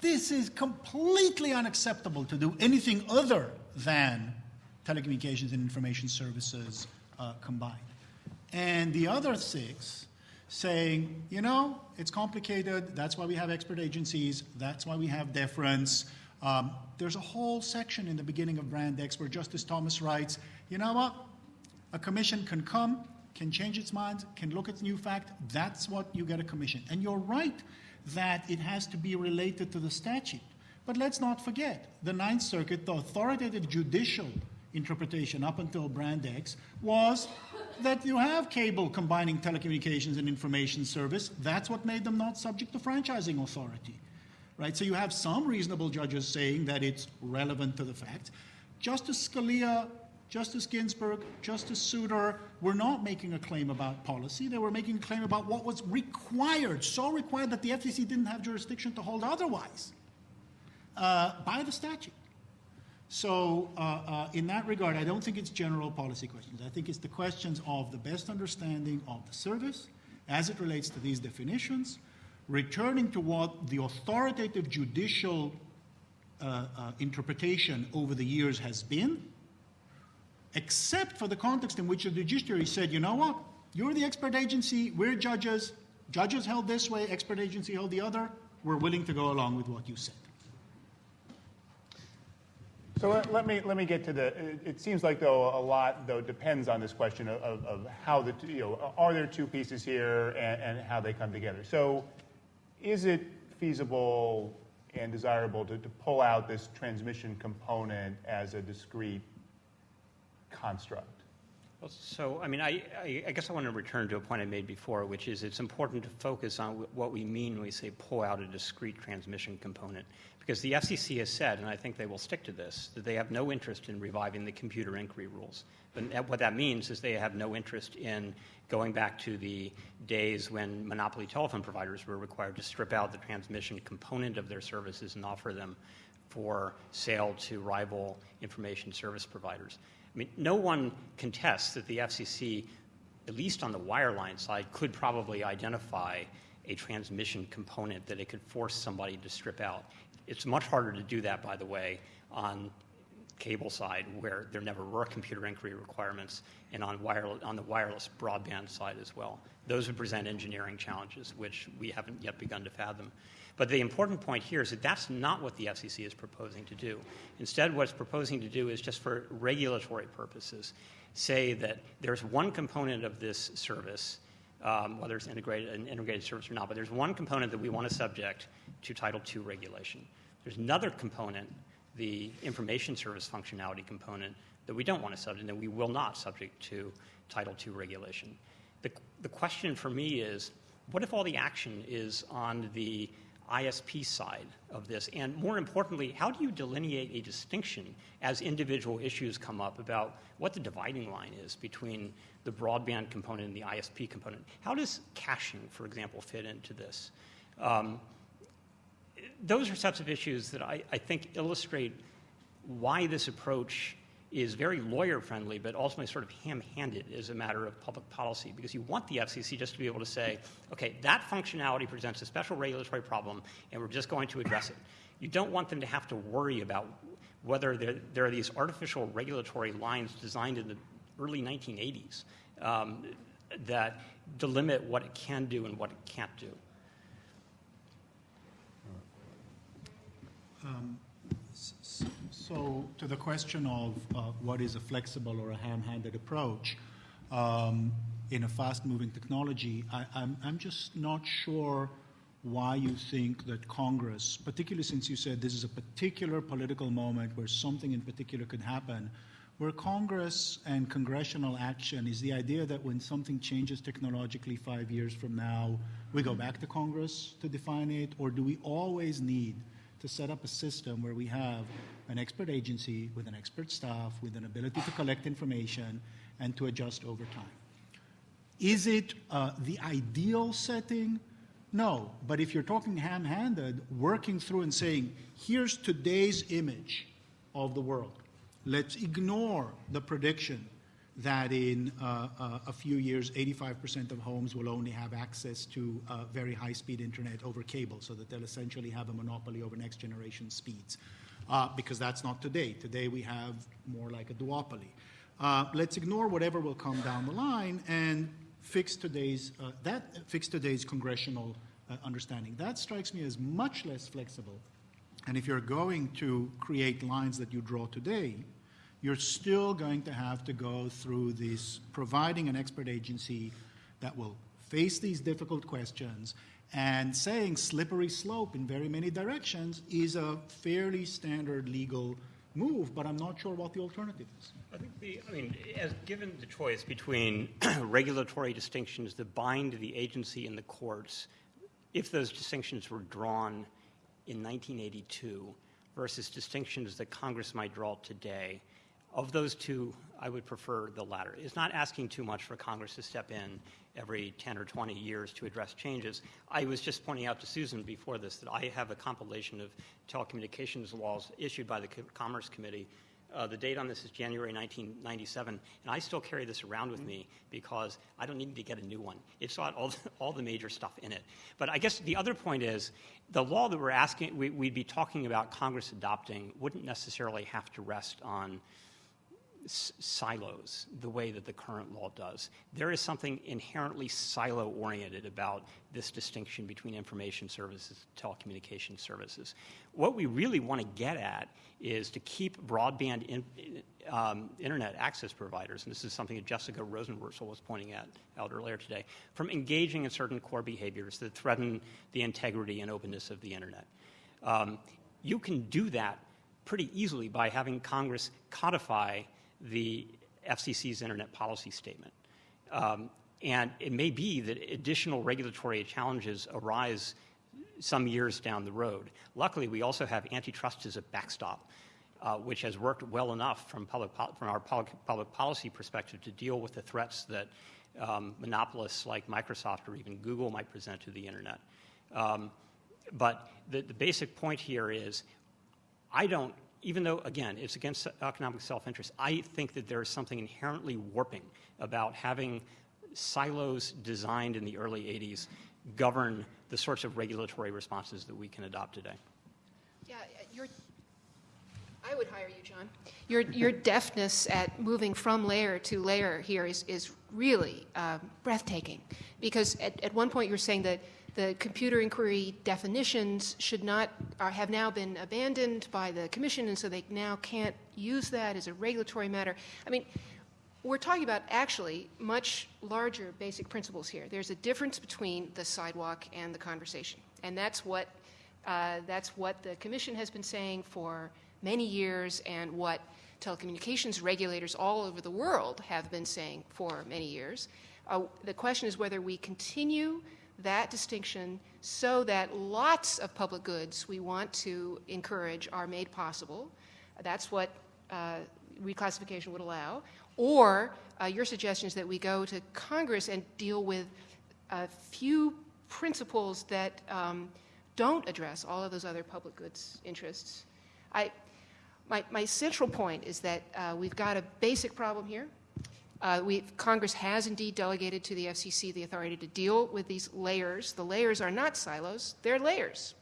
this is completely unacceptable to do anything other than telecommunications and information services uh, combined. And the other six saying, you know, it's complicated. That's why we have expert agencies. That's why we have deference. Um, there's a whole section in the beginning of Brand X where Justice Thomas writes, you know what? A commission can come, can change its mind, can look at new fact. That's what you get a commission. And you're right that it has to be related to the statute. But let's not forget, the Ninth Circuit, the authoritative judicial interpretation up until Brand X was that you have cable combining telecommunications and information service. That's what made them not subject to franchising authority. Right? So you have some reasonable judges saying that it's relevant to the facts. Justice Scalia, Justice Ginsburg, Justice Souter were not making a claim about policy. They were making a claim about what was required, so required that the FCC didn't have jurisdiction to hold otherwise uh, by the statute. So, uh, uh, in that regard, I don't think it's general policy questions. I think it's the questions of the best understanding of the service as it relates to these definitions, returning to what the authoritative judicial uh, uh interpretation over the years has been, except for the context in which the judiciary said, you know what, you're the expert agency, we're judges, judges held this way, expert agency held the other, we're willing to go along with what you said. So let, let, me let me get to the. It, it, seems like though a lot though depends on this question of, of, how the you know are there two pieces here and, and, how they come together. So is it feasible and desirable to, to pull out this transmission component as a discrete construct? Well, so, I mean, I, I, I, guess I want to return to a point I made before, which is it's important to focus on what we mean when we say pull out a discrete transmission component. Because the FCC has said, and I think they will stick to this, that they have no interest in reviving the computer inquiry rules. But what that means is they have no interest in going back to the days when monopoly telephone providers were required to strip out the transmission component of their services and offer them for sale to rival information service providers. I mean, no one contests that the FCC, at least on the wireline side, could probably identify a transmission component that it could force somebody to strip out. It's much harder to do that, by the way, on cable side where there never were computer inquiry requirements and on, wireless, on the wireless broadband side as well. Those would present engineering challenges, which we haven't yet begun to fathom. But the important point here is that that's not what the FCC is proposing to do. Instead, what it's proposing to do is just for regulatory purposes, say that there's one component of this service um, whether it's integrated, an integrated service or not. But there's one component that we want to subject to Title II regulation. There's another component, the information service functionality component, that we don't want to subject, and we will not subject to Title II regulation. The, the question for me is, what if all the action is on the ISP side of this? And more importantly, how do you delineate a distinction as individual issues come up about what the dividing line is between the broadband component and the ISP component? How does caching, for example, fit into this? Um, those are types of issues that I, I think illustrate why this approach is very lawyer friendly, but ultimately sort of ham handed as a matter of public policy because you want the FCC just to be able to say, okay, that functionality presents a special regulatory problem and we're just going to address it. You don't want them to have to worry about whether there, there are these artificial regulatory lines designed in the early 1980s um, that delimit what it can do and what it can't do. Um, so, to the question of uh, what is a flexible or a ham-handed approach um, in a fast-moving technology, I, I'm, I'm just not sure why you think that Congress, particularly since you said this is a particular political moment where something in particular could happen, where Congress and congressional action is the idea that when something changes technologically five years from now, we go back to Congress to define it, or do we always need to set up a system where we have an expert agency with an expert staff with an ability to collect information and to adjust over time. Is it uh, the ideal setting? No, but if you're talking ham handed, working through and saying, here's today's image, of the world. Let's ignore the prediction that in uh, uh, a few years, 85% of homes will only have access to uh, very high speed internet over cable, so that they'll essentially have a monopoly over next generation speeds. Uh, because that's not today. Today we have more like a duopoly. Uh, let's ignore whatever will come down the line and fix today's, uh, that, fix today's congressional understanding. That strikes me as much less flexible. And if you're going to create lines that you draw today, you're still going to have to go through this providing an expert agency that will face these difficult questions and saying slippery slope in very many directions is a fairly standard legal move, but I'm not sure what the alternative is. I think the, I mean, as given the choice between regulatory distinctions that bind the agency and the courts, if those distinctions were drawn in 1982 versus distinctions that Congress might draw today, of those two, I would prefer the latter. It's not asking too much for Congress to step in every 10 or 20 years to address changes. I was just pointing out to Susan before this that I have a compilation of telecommunications laws issued by the Commerce Committee. Uh, the date on this is January 1997, and I still carry this around with me because I don't need to get a new one. It's got all the, all the major stuff in it. But I guess the other point is the law that we're asking, we, we'd be talking about Congress adopting wouldn't necessarily have to rest on silos the way that the current law does. There is something inherently silo oriented about this distinction between information services and telecommunication services. What we really want to get at is to keep broadband in, um, internet access providers, and this is something that Jessica Rosenworcel was pointing at, out earlier today, from engaging in certain core behaviors that threaten the integrity and openness of the internet. Um, you can do that pretty easily by having Congress codify the FCC's internet policy statement. Um, and it may be that additional regulatory challenges arise some years down the road. Luckily, we also have antitrust as a backstop, uh, which has worked well enough from, public from our public, public, policy perspective to deal with the threats that um, monopolists like Microsoft or even Google might present to the internet. Um, but the, the basic point here is I don't even though, again, it's against economic self interest, I think that there is something inherently warping about having silos designed in the early 80s govern the sorts of regulatory responses that we can adopt today. Yeah, you're, I would hire you, John. Your, your deftness at moving from layer to layer here is, is really uh, breathtaking. Because at, at one point you were saying that the computer inquiry definitions should not are, have now been abandoned by the commission, and so they now can't use that as a regulatory matter. I mean, we're talking about actually much larger basic principles here. There's a difference between the sidewalk and the conversation, and that's what uh, that's what the commission has been saying for many years, and what telecommunications regulators all over the world have been saying for many years. Uh, the question is whether we continue that distinction so that lots of public goods we want to encourage are made possible. That's what uh, reclassification would allow. Or uh, your suggestion is that we go to Congress and deal with a few principles that um, don't address all of those other public goods interests. I, my, my central point is that uh, we've got a basic problem here uh, Congress has indeed delegated to the FCC the authority to deal with these layers. The layers are not silos, they're layers.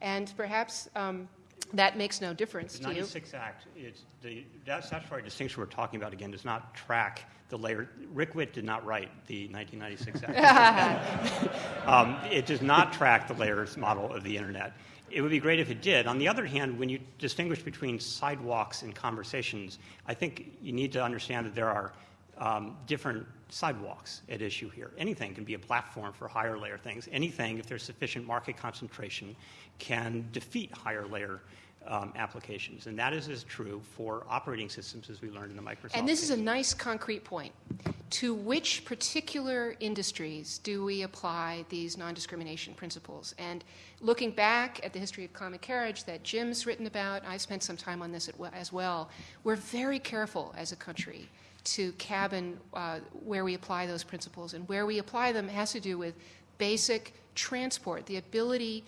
And perhaps um, that makes no difference the to 96 you. Act, it's the, that statutory distinction we're talking about again does not track the layer. Rick Whitt did not write the 1996 Act. um, it does not track the layers model of the internet. It would be great if it did. On the other hand, when you distinguish between sidewalks and conversations, I think you need to understand that there are um, different sidewalks at issue here. Anything can be a platform for higher layer things. Anything, if there's sufficient market concentration, can defeat higher layer um, applications. And that is as true for operating systems as we learned in the Microsoft. And this case. is a nice concrete point. To which particular industries do we apply these non discrimination principles? And looking back at the history of common carriage that Jim's written about, I've spent some time on this as well, we're very careful as a country to cabin uh, where we apply those principles. And where we apply them has to do with basic transport, the ability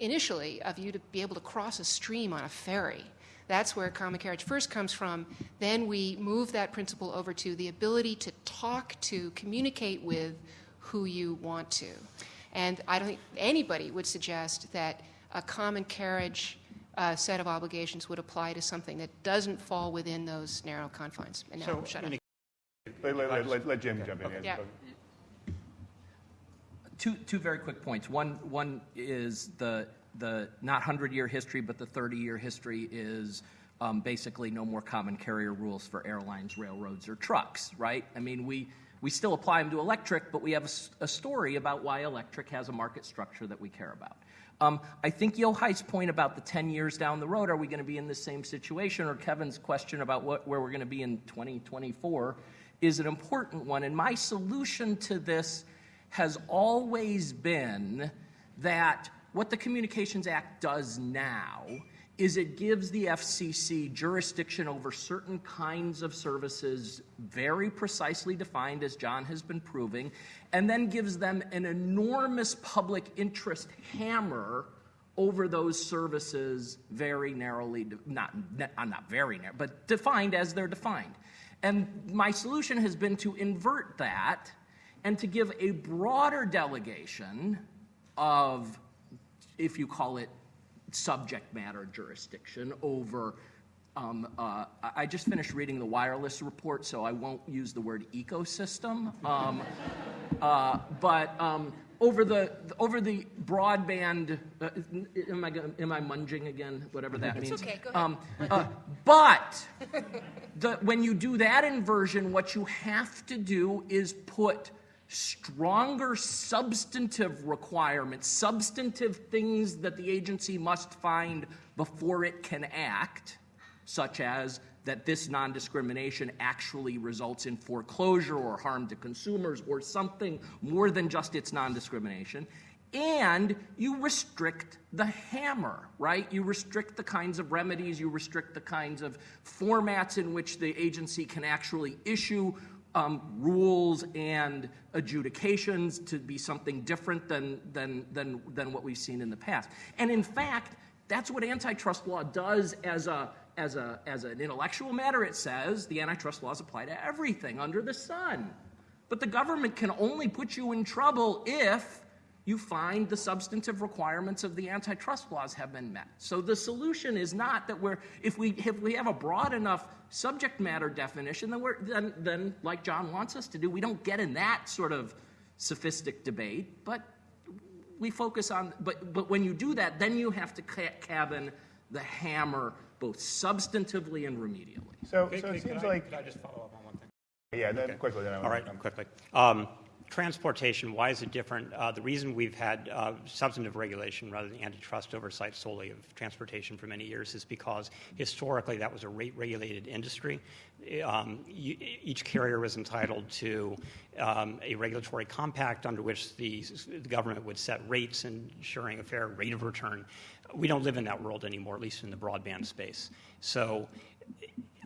initially of you to be able to cross a stream on a ferry. That's where common carriage first comes from. Then we move that principle over to the ability to talk to, communicate with who you want to. And I don't think anybody would suggest that a common carriage uh, set of obligations would apply to something that doesn't fall within those narrow confines. And now, So, shut up. Mean, Let, let- let- let Jim jump in. Yeah. Two, two very quick points. One, one is the, the not 100-year history, but the 30-year history is um, basically no more common carrier rules for airlines, railroads, or trucks, right? I mean, we, we still apply them to electric, but we have a story about why electric has a market structure that we care about. Um, I think Yochai's point about the 10 years down the road, are we going to be in the same situation, or Kevin's question about what, where we're going to be in 2024 is an important one. And my solution to this has always been that what the Communications Act does now is it gives the FCC jurisdiction over certain kinds of services very precisely defined, as John has been proving, and then gives them an enormous public interest hammer over those services very narrowly, not, not very narrow, but defined as they're defined. And my solution has been to invert that and to give a broader delegation of, if you call it subject matter jurisdiction, over. Um, uh, I just finished reading the wireless report, so I won't use the word ecosystem. Um, uh, but um, over the over the broadband, uh, am I am I munging again? Whatever that means. okay, go ahead. Um, uh, but the, when you do that inversion, what you have to do is put stronger substantive requirements, substantive things that the agency must find before it can act, such as that this non discrimination actually results in foreclosure or harm to consumers or something more than just its non discrimination. And you restrict the hammer, right? You restrict the kinds of remedies, you restrict the kinds of formats in which the agency can actually issue um, rules and adjudications to be something different than, than, than, than what we've seen in the past. And in fact, that's what antitrust law does as a as a as an intellectual matter. It says the antitrust laws apply to everything under the sun. But the government can only put you in trouble if you find the substantive requirements of the antitrust laws have been met. So the solution is not that we're if we if we have a broad enough subject matter definition, then we're then then like John wants us to do, we don't get in that sort of sophistic debate, but we focus on but but when you do that, then you have to ca- cabin the hammer both substantively and remedially. So, Could- so it could- seems I- like, Could I just follow up on one thing? yeah, then quickly, then I All want quickly. Um, Transportation, why is it different? Uh, The reason we've had uh, substantive regulation rather than antitrust oversight solely of transportation for many years is because historically that was a rate-regulated industry. Um, you- Each carrier was entitled to um, a regulatory compact under which the the government would set rates ensuring a fair rate of return. We don't live in that world anymore, at least in the broadband space. So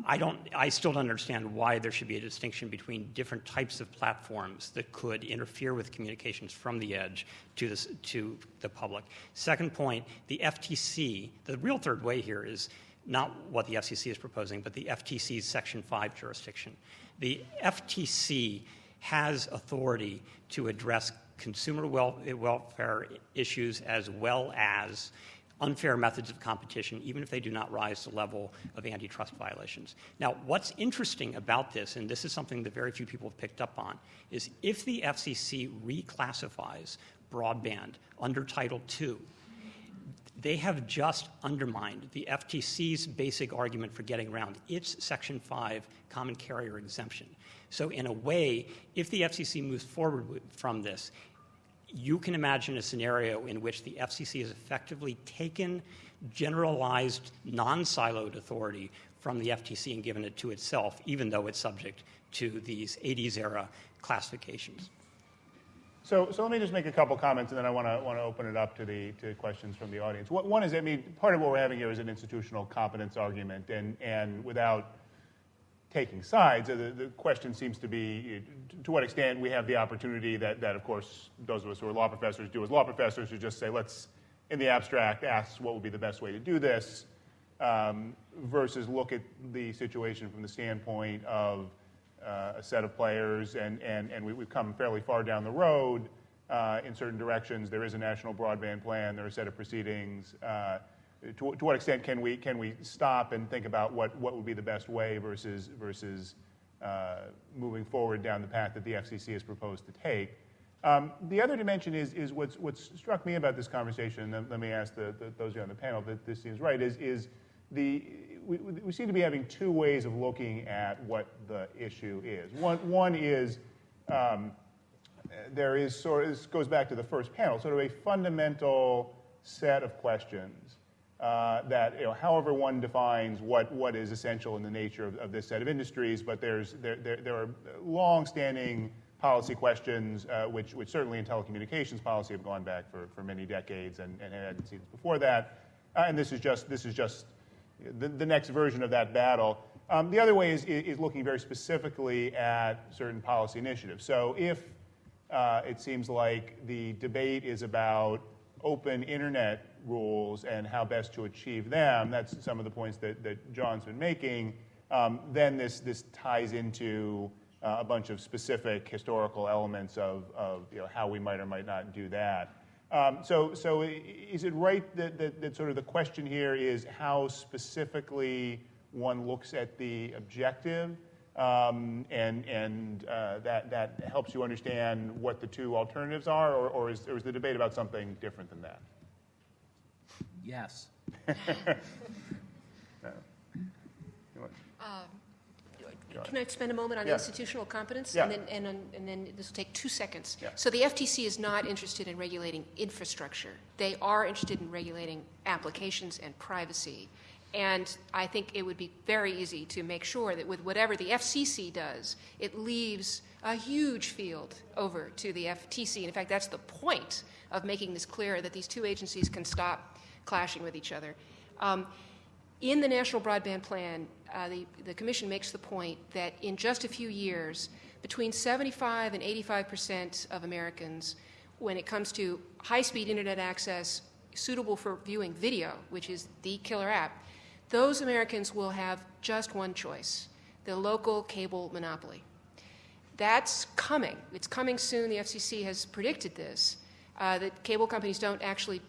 I don't, I still don't understand why there should be a distinction between different types of platforms that could interfere with communications from the edge to, this, to the public. Second point, the FTC, the real third way here is not what the FCC is proposing, but the FTC's Section 5 jurisdiction. The FTC has authority to address consumer wel- welfare issues as well as unfair methods of competition, even if they do not rise to the level of antitrust violations. Now, what's interesting about this, and this is something that very few people have picked up on, is if the FCC reclassifies broadband under Title II, they have just undermined the FTC's basic argument for getting around its Section 5 common carrier exemption. So, in a way, if the FCC moves forward from this, you can imagine a scenario in which the FCC has effectively taken generalized, non siloed authority from the FTC and given it to itself, even though it's subject to these 80s era classifications. So, so let me just make a couple comments, and then I want to want to open it up to the to questions from the audience. What, one is, I mean, part of what we're having here is an institutional competence argument, and and without taking sides, the, the question seems to be to what extent we have the opportunity that that of course those of us who are law professors do as law professors to just say let's in the abstract ask what would be the best way to do this, um, versus look at the situation from the standpoint of uh, a set of players, and, and, and we, we've come fairly far down the road uh, in certain directions. There is a national broadband plan, there are a set of proceedings. Uh, to, to what extent can we, can we stop and think about what, what would be the best way versus, versus uh, moving forward down the path that the FCC has proposed to take? Um, the other dimension is, is what's, what's struck me about this conversation, and let me ask the, the, those of you on the panel that this seems right, is, is the, we, we seem to be having two ways of looking at what the issue is. One, one is um, there is sort of, this goes back to the first panel, sort of a fundamental set of questions uh, that, you know, however one defines what, what is essential in the nature of, of this set of industries, but there's, there, there, there are long-standing policy questions, uh, which, which certainly in telecommunications policy have gone back for, for many decades and, and had seeds before that. Uh, and this is just, this is just the, the next version of that battle. Um, the other way is, is looking very specifically at certain policy initiatives. So if uh, it seems like the debate is about open internet rules and how best to achieve them, that's some of the points that, that John's been making, um, then this, this ties into uh, a bunch of specific historical elements of, of you know, how we might or might not do that. Um, so, so is it right that, that, that, sort of the question here is how specifically one looks at the objective, um, and, and uh, that, that helps you understand what the two alternatives are, or, or, is, or is the debate about something different than that? Yes. Um, can I spend a moment on Yeah. institutional competence? Yeah. And then, and, then- and then this will take two seconds. Yeah. So the FTC is not interested in regulating infrastructure. They are interested in regulating applications and privacy. And I think it would be very easy to make sure that with whatever the FCC does, it leaves a huge field over to the FTC. And in fact, that's the point of making this clear that these two agencies can stop clashing with each other. Um, in the National Broadband Plan, uh, the, the Commission makes the point that in just a few years, between 75 and 85 percent of Americans, when it comes to high speed internet access suitable for viewing video, which is the killer app, those Americans will have just one choice the local cable monopoly. That's coming. It's coming soon. The FCC has predicted this. Uh, that cable companies don't actually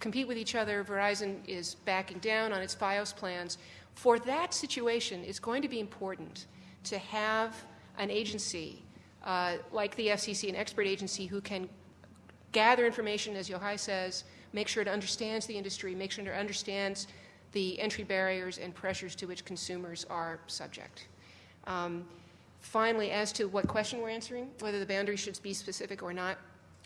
compete with each other. Verizon is backing down on its FiOS plans. For that situation, it's going to be important to have an agency uh, like the FCC, an expert agency who can gather information, as Yochai says, make sure it understands the industry, make sure it understands the entry barriers and pressures to which consumers are subject. Um, finally, as to what question we're answering, whether the boundary should be specific or not,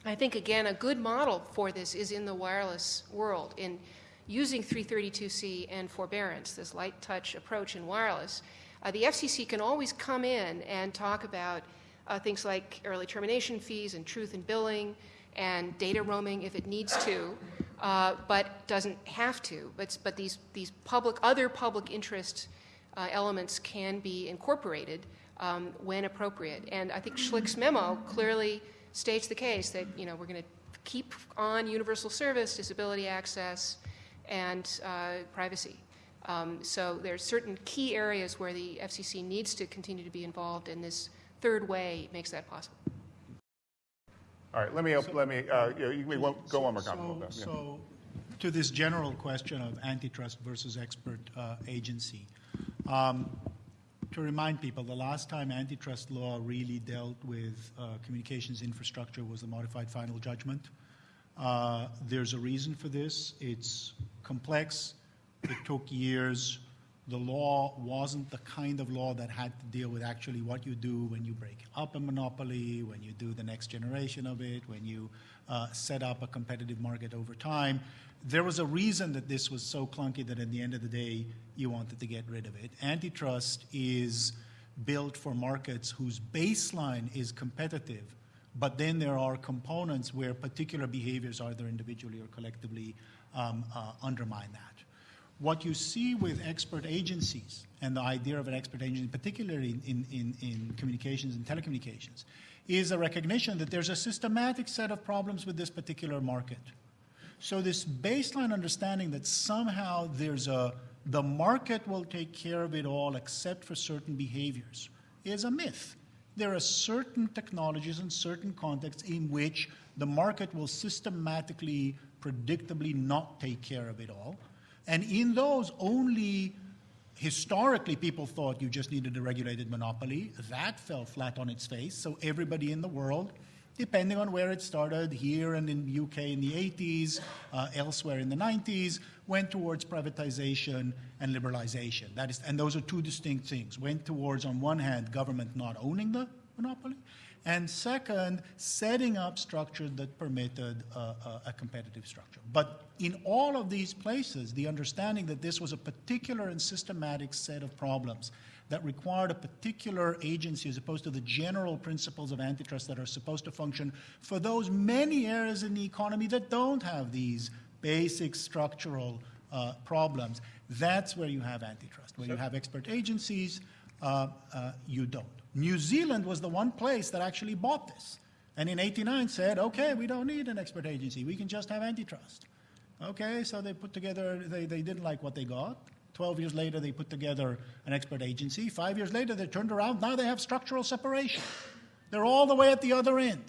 I think, again, a good model for this is in the wireless world, in using 332C and forbearance, this light touch approach in wireless. Uh, the FCC can always come in and talk about uh, things like early termination fees and truth in billing and data roaming if it needs to, uh, but doesn't have to. But, but these, these public, other public interest uh, elements can be incorporated um, when appropriate. And I think Schlick's memo clearly states the case that you know we're going to keep on universal service, disability access, and uh, privacy. Um, so there's certain key areas where the FCC needs to continue to be involved, and this third way makes that possible. All right, let me, op- let me, uh, you, you, won't- go one more So, comment. Yeah. so to this general question of antitrust versus expert uh, agency, um, to remind people, the last time antitrust law really dealt with uh, communications infrastructure was the modified final judgment. Uh, there's a reason for this. It's complex. It took years. The law wasn't the kind of law that had to deal with actually what you do when you break up a monopoly, when you do the next generation of it, when you uh, set up a competitive market over time. There was a reason that this was so clunky that at the end of the day, you wanted to get rid of it. Antitrust is built for markets whose baseline is competitive, but then there are components where particular behaviors, either individually or collectively, um, uh, undermine that. What you see with expert agencies and the idea of an expert agency, particularly in, in, in communications and telecommunications, is a recognition that there's a systematic set of problems with this particular market. So this baseline understanding that somehow there's a the market will take care of it all except for certain behaviors is a myth. There are certain technologies and certain contexts in which the market will systematically, predictably not take care of it all. And in those, only historically people thought you just needed a regulated monopoly. That fell flat on its face. So everybody in the world, depending on where it started, here and in the UK in the 80s, uh, elsewhere in the 90s, went towards privatization and liberalization. That is, and those are two distinct things. Went towards, on one hand, government not owning the monopoly, and second, setting up structures that permitted uh, uh, a competitive structure. But in all of these places, the understanding that this was a particular and systematic set of problems that required a particular agency as opposed to the general principles of antitrust that are supposed to function for those many areas in the economy that don't have these basic structural uh, problems. That's where you have antitrust. Where you have expert agencies, uh, uh, you don't. New Zealand was the one place that actually bought this. And in 89 said, okay, we don't need an expert agency. We can just have antitrust. Okay, so they put together, they, they didn't like what they got. 12 years later, they put together an expert agency. Five years later, they turned around. Now they have structural separation. They're all the way at the other end.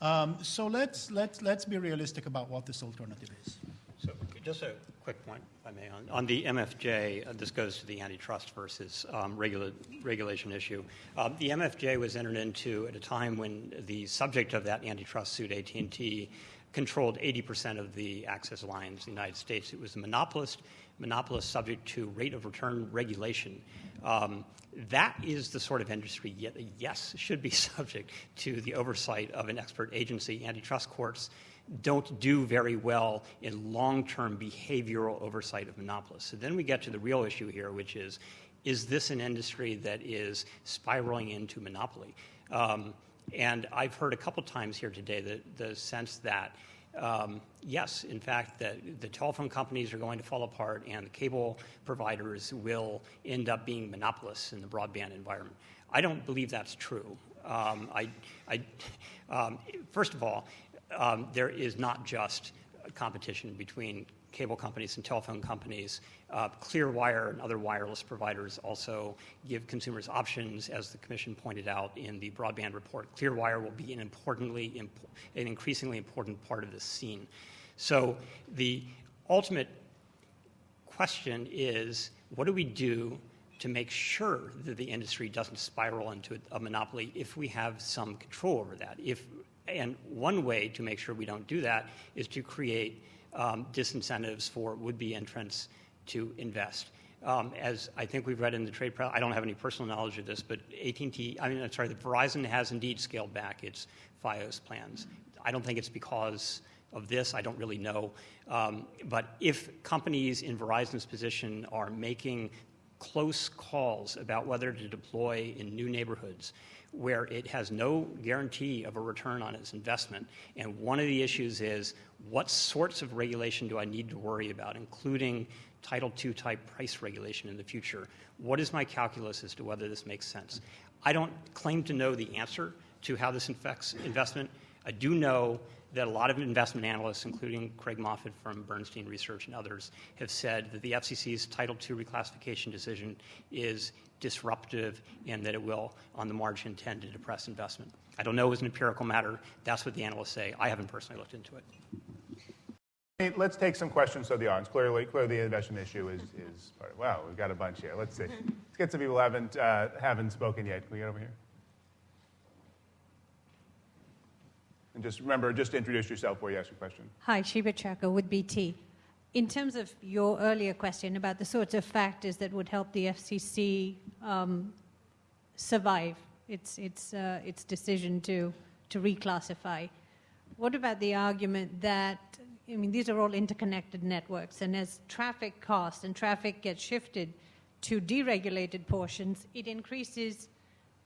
Um, so let's, let's, let's be realistic about what this alternative is. So just a quick point, if I may, on, on the MFJ, uh, this goes to the antitrust versus um, regula- regulation issue. Uh, the MFJ was entered into at a time when the subject of that antitrust suit, AT&T, controlled 80% of the access lines in the United States. It was a monopolist, monopolist subject to rate of return regulation. Um, that is the sort of industry, yet, yes, should be subject to the oversight of an expert agency. Antitrust courts don't do very well in long-term behavioral oversight of monopolists. So then we get to the real issue here, which is, is this an industry that is spiraling into monopoly? Um, and I've heard a couple times here today the, the sense that um, yes, in fact, that the telephone companies are going to fall apart and the cable providers will end up being monopolists in the broadband environment. I don't believe that's true. Um, I, I, um, first of all, um, there is not just competition between cable companies and telephone companies. Uh, Clearwire and other wireless providers also give consumers options, as the Commission pointed out in the broadband report. Clearwire will be an importantly, imp- an increasingly important part of this scene. So the ultimate question is, what do we do to make sure that the industry doesn't spiral into a monopoly if we have some control over that? If and one way to make sure we don't do that is to create um, disincentives for would-be entrants to invest. Um, as I think we've read in the trade press, I don't have any personal knowledge of this, but AT&T, I mean, I'm sorry, Verizon has indeed scaled back its FiOS plans. I don't think it's because of this. I don't really know. Um, but if companies in Verizon's position are making close calls about whether to deploy in new neighborhoods, where it has no guarantee of a return on its investment. And one of the issues is what sorts of regulation do I need to worry about, including Title II type price regulation in the future? What is my calculus as to whether this makes sense? I don't claim to know the answer to how this affects investment. I do know that a lot of investment analysts, including Craig Moffett from Bernstein Research and others, have said that the FCC's Title II reclassification decision is disruptive and that it will, on the margin, tend to depress investment. I don't know as an empirical matter. That's what the analysts say. I haven't personally looked into it. Let's take some questions from the audience. Clearly, clearly the investment issue is, is part of, wow, we've got a bunch here. Let's see. Let's get some people who haven't, uh, haven't spoken yet. Can we get over here? And just remember, just introduce yourself before you ask your question. Hi, Shiva Chaka with BT. In terms of your earlier question about the sorts of factors that would help the FCC um, survive its, its, uh, its decision to, to reclassify, what about the argument that, I mean, these are all interconnected networks, and as traffic costs and traffic gets shifted to deregulated portions, it increases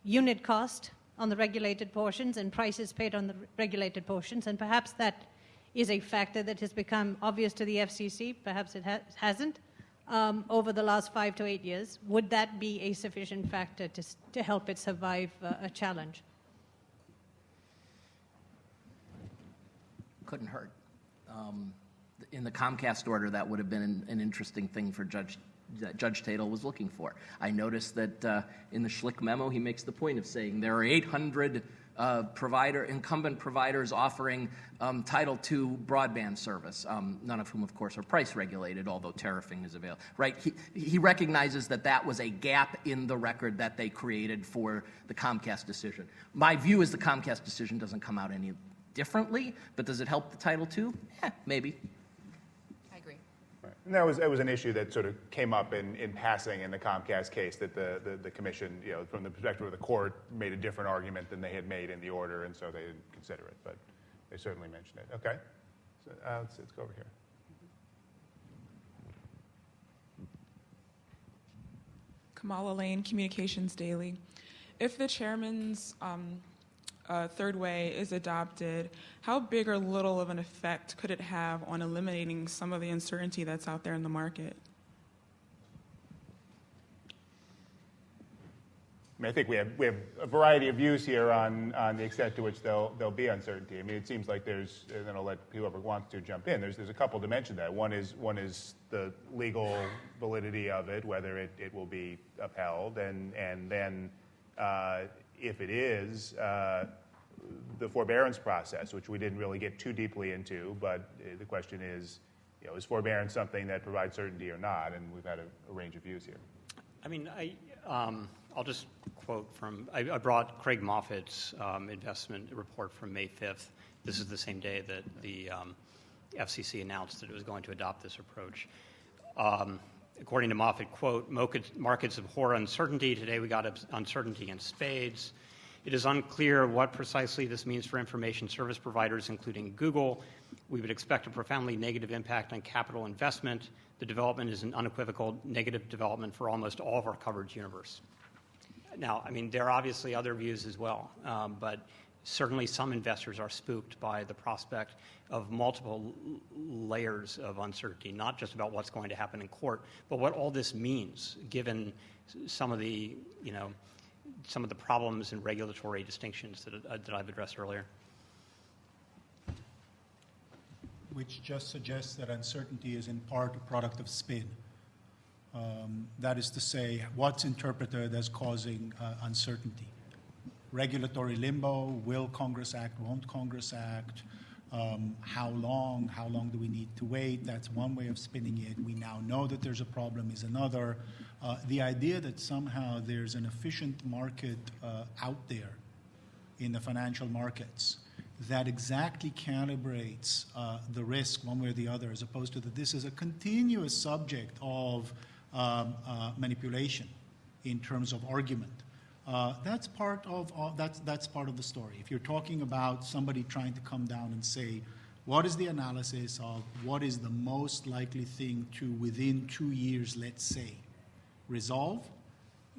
unit cost on the regulated portions and prices paid on the regulated portions, and perhaps that is a factor that has become obvious to the FCC, perhaps it ha- hasn't, um, over the last five to eight years. Would that be a sufficient factor to, to help it survive uh, a challenge? Couldn't hurt. Um, in the Comcast order, that would have been an, an interesting thing for Judge that Judge Tatel was looking for. I noticed that uh, in the Schlick memo, he makes the point of saying there are 800 uh, provider, incumbent providers offering um, Title II broadband service, um, none of whom, of course, are price regulated, although tariffing is available. Right? He, he recognizes that that was a gap in the record that they created for the Comcast decision. My view is the Comcast decision doesn't come out any differently, but does it help the Title II? Eh, maybe. And that was, that was an issue that sort of came up in, in passing in the Comcast case, that the, the, the commission, you know, from the perspective of the court, made a different argument than they had made in the order, and so they didn't consider it, but they certainly mentioned it. Okay? So, uh, let's, let's go over here. Kamala Lane, Communications Daily. If the chairman's um, uh, third way is adopted, how big or little of an effect could it have on eliminating some of the uncertainty that's out there in the market? I mean, I think we have, we have a variety of views here on, on the extent to which there'll, there'll be uncertainty. I mean, it seems like there's, and then I'll let whoever wants to jump in, there's, there's a couple dimensions to that. One is, one is the legal validity of it, whether it, it will be upheld, and, and then uh, if it is, uh, the forbearance process, which we didn't really get too deeply into, but uh, the question is, you know, is forbearance something that provides certainty or not? And we've had a, a range of views here. I mean, I, um, I'll just quote from, I, I brought Craig Moffett's um, investment report from May 5th. This is the same day that the um, FCC announced that it was going to adopt this approach. According to Moffett, quote, "Markets- markets abhor uncertainty. Today we got uncertainty in spades. It is unclear what precisely this means for information service providers, including Google. We would expect a profoundly negative impact on capital investment. The development is an unequivocal negative development for almost all of our coverage universe. Now, I mean, there are obviously other views as well, um, but certainly some investors are spooked by the prospect of multiple layers of uncertainty, not just about what's going to happen in court, but what all this means, given some of the, you know, some of the problems and regulatory distinctions that, uh, that I've addressed earlier. which just suggests that uncertainty is in part a product of spin. Um, that is to say, what's interpreted as causing uh, uncertainty. Regulatory limbo, will Congress act, won't Congress act, um, how long, how long do we need to wait, that's one way of spinning it. We now know that there's a problem is another. Uh, the idea that somehow there's an efficient market uh, out there in the financial markets that exactly calibrates uh, the risk one way or the other, as opposed to that this is a continuous subject of um, uh, manipulation in terms of argument. Uh, that's part of that's that's part of the story. If you're talking about somebody trying to come down and say, what is the analysis of what is the most likely thing to within two years, let's say, resolve?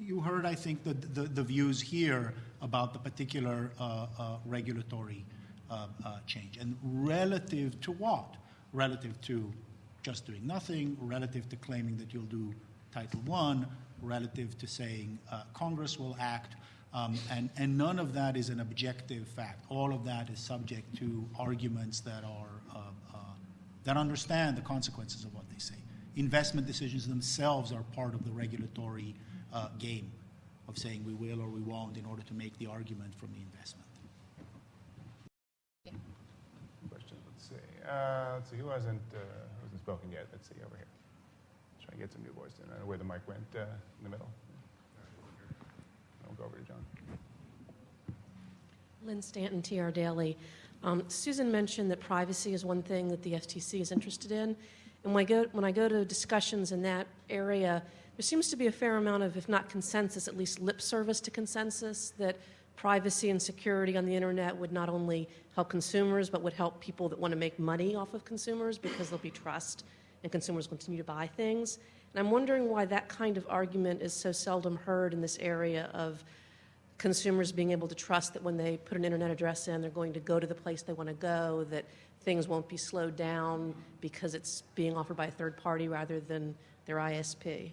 You heard, I think, the, the, the views here about the particular uh, uh, regulatory uh, uh, change. And relative to what? Relative to just doing nothing, relative to claiming that you'll do Title I, relative to saying uh, Congress will act. Um, and, and none of that is an objective fact. All of that is subject to arguments that are uh, uh, that understand the consequences of what they say. Investment decisions themselves are part of the regulatory uh, game of saying we will or we won't in order to make the argument from the investment. Questions? Let's see. Let's see. Who hasn't uh, who hasn't spoken yet? Let's see over here. Let's try and get some new voice in. I don't where the mic went uh, in the middle. I'll go over to John. Lynn Stanton, TR Daily. Um, Susan mentioned that privacy is one thing that the FTC is interested in. And when I, go, when I go to discussions in that area, there seems to be a fair amount of, if not consensus, at least lip service to consensus that privacy and security on the internet would not only help consumers, but would help people that want to make money off of consumers because there'll be trust and consumers continue to buy things. And I'm wondering why that kind of argument is so seldom heard in this area of consumers being able to trust that when they put an internet address in, they're going to go to the place they want to go, that things won't be slowed down because it's being offered by a third party rather than their ISP.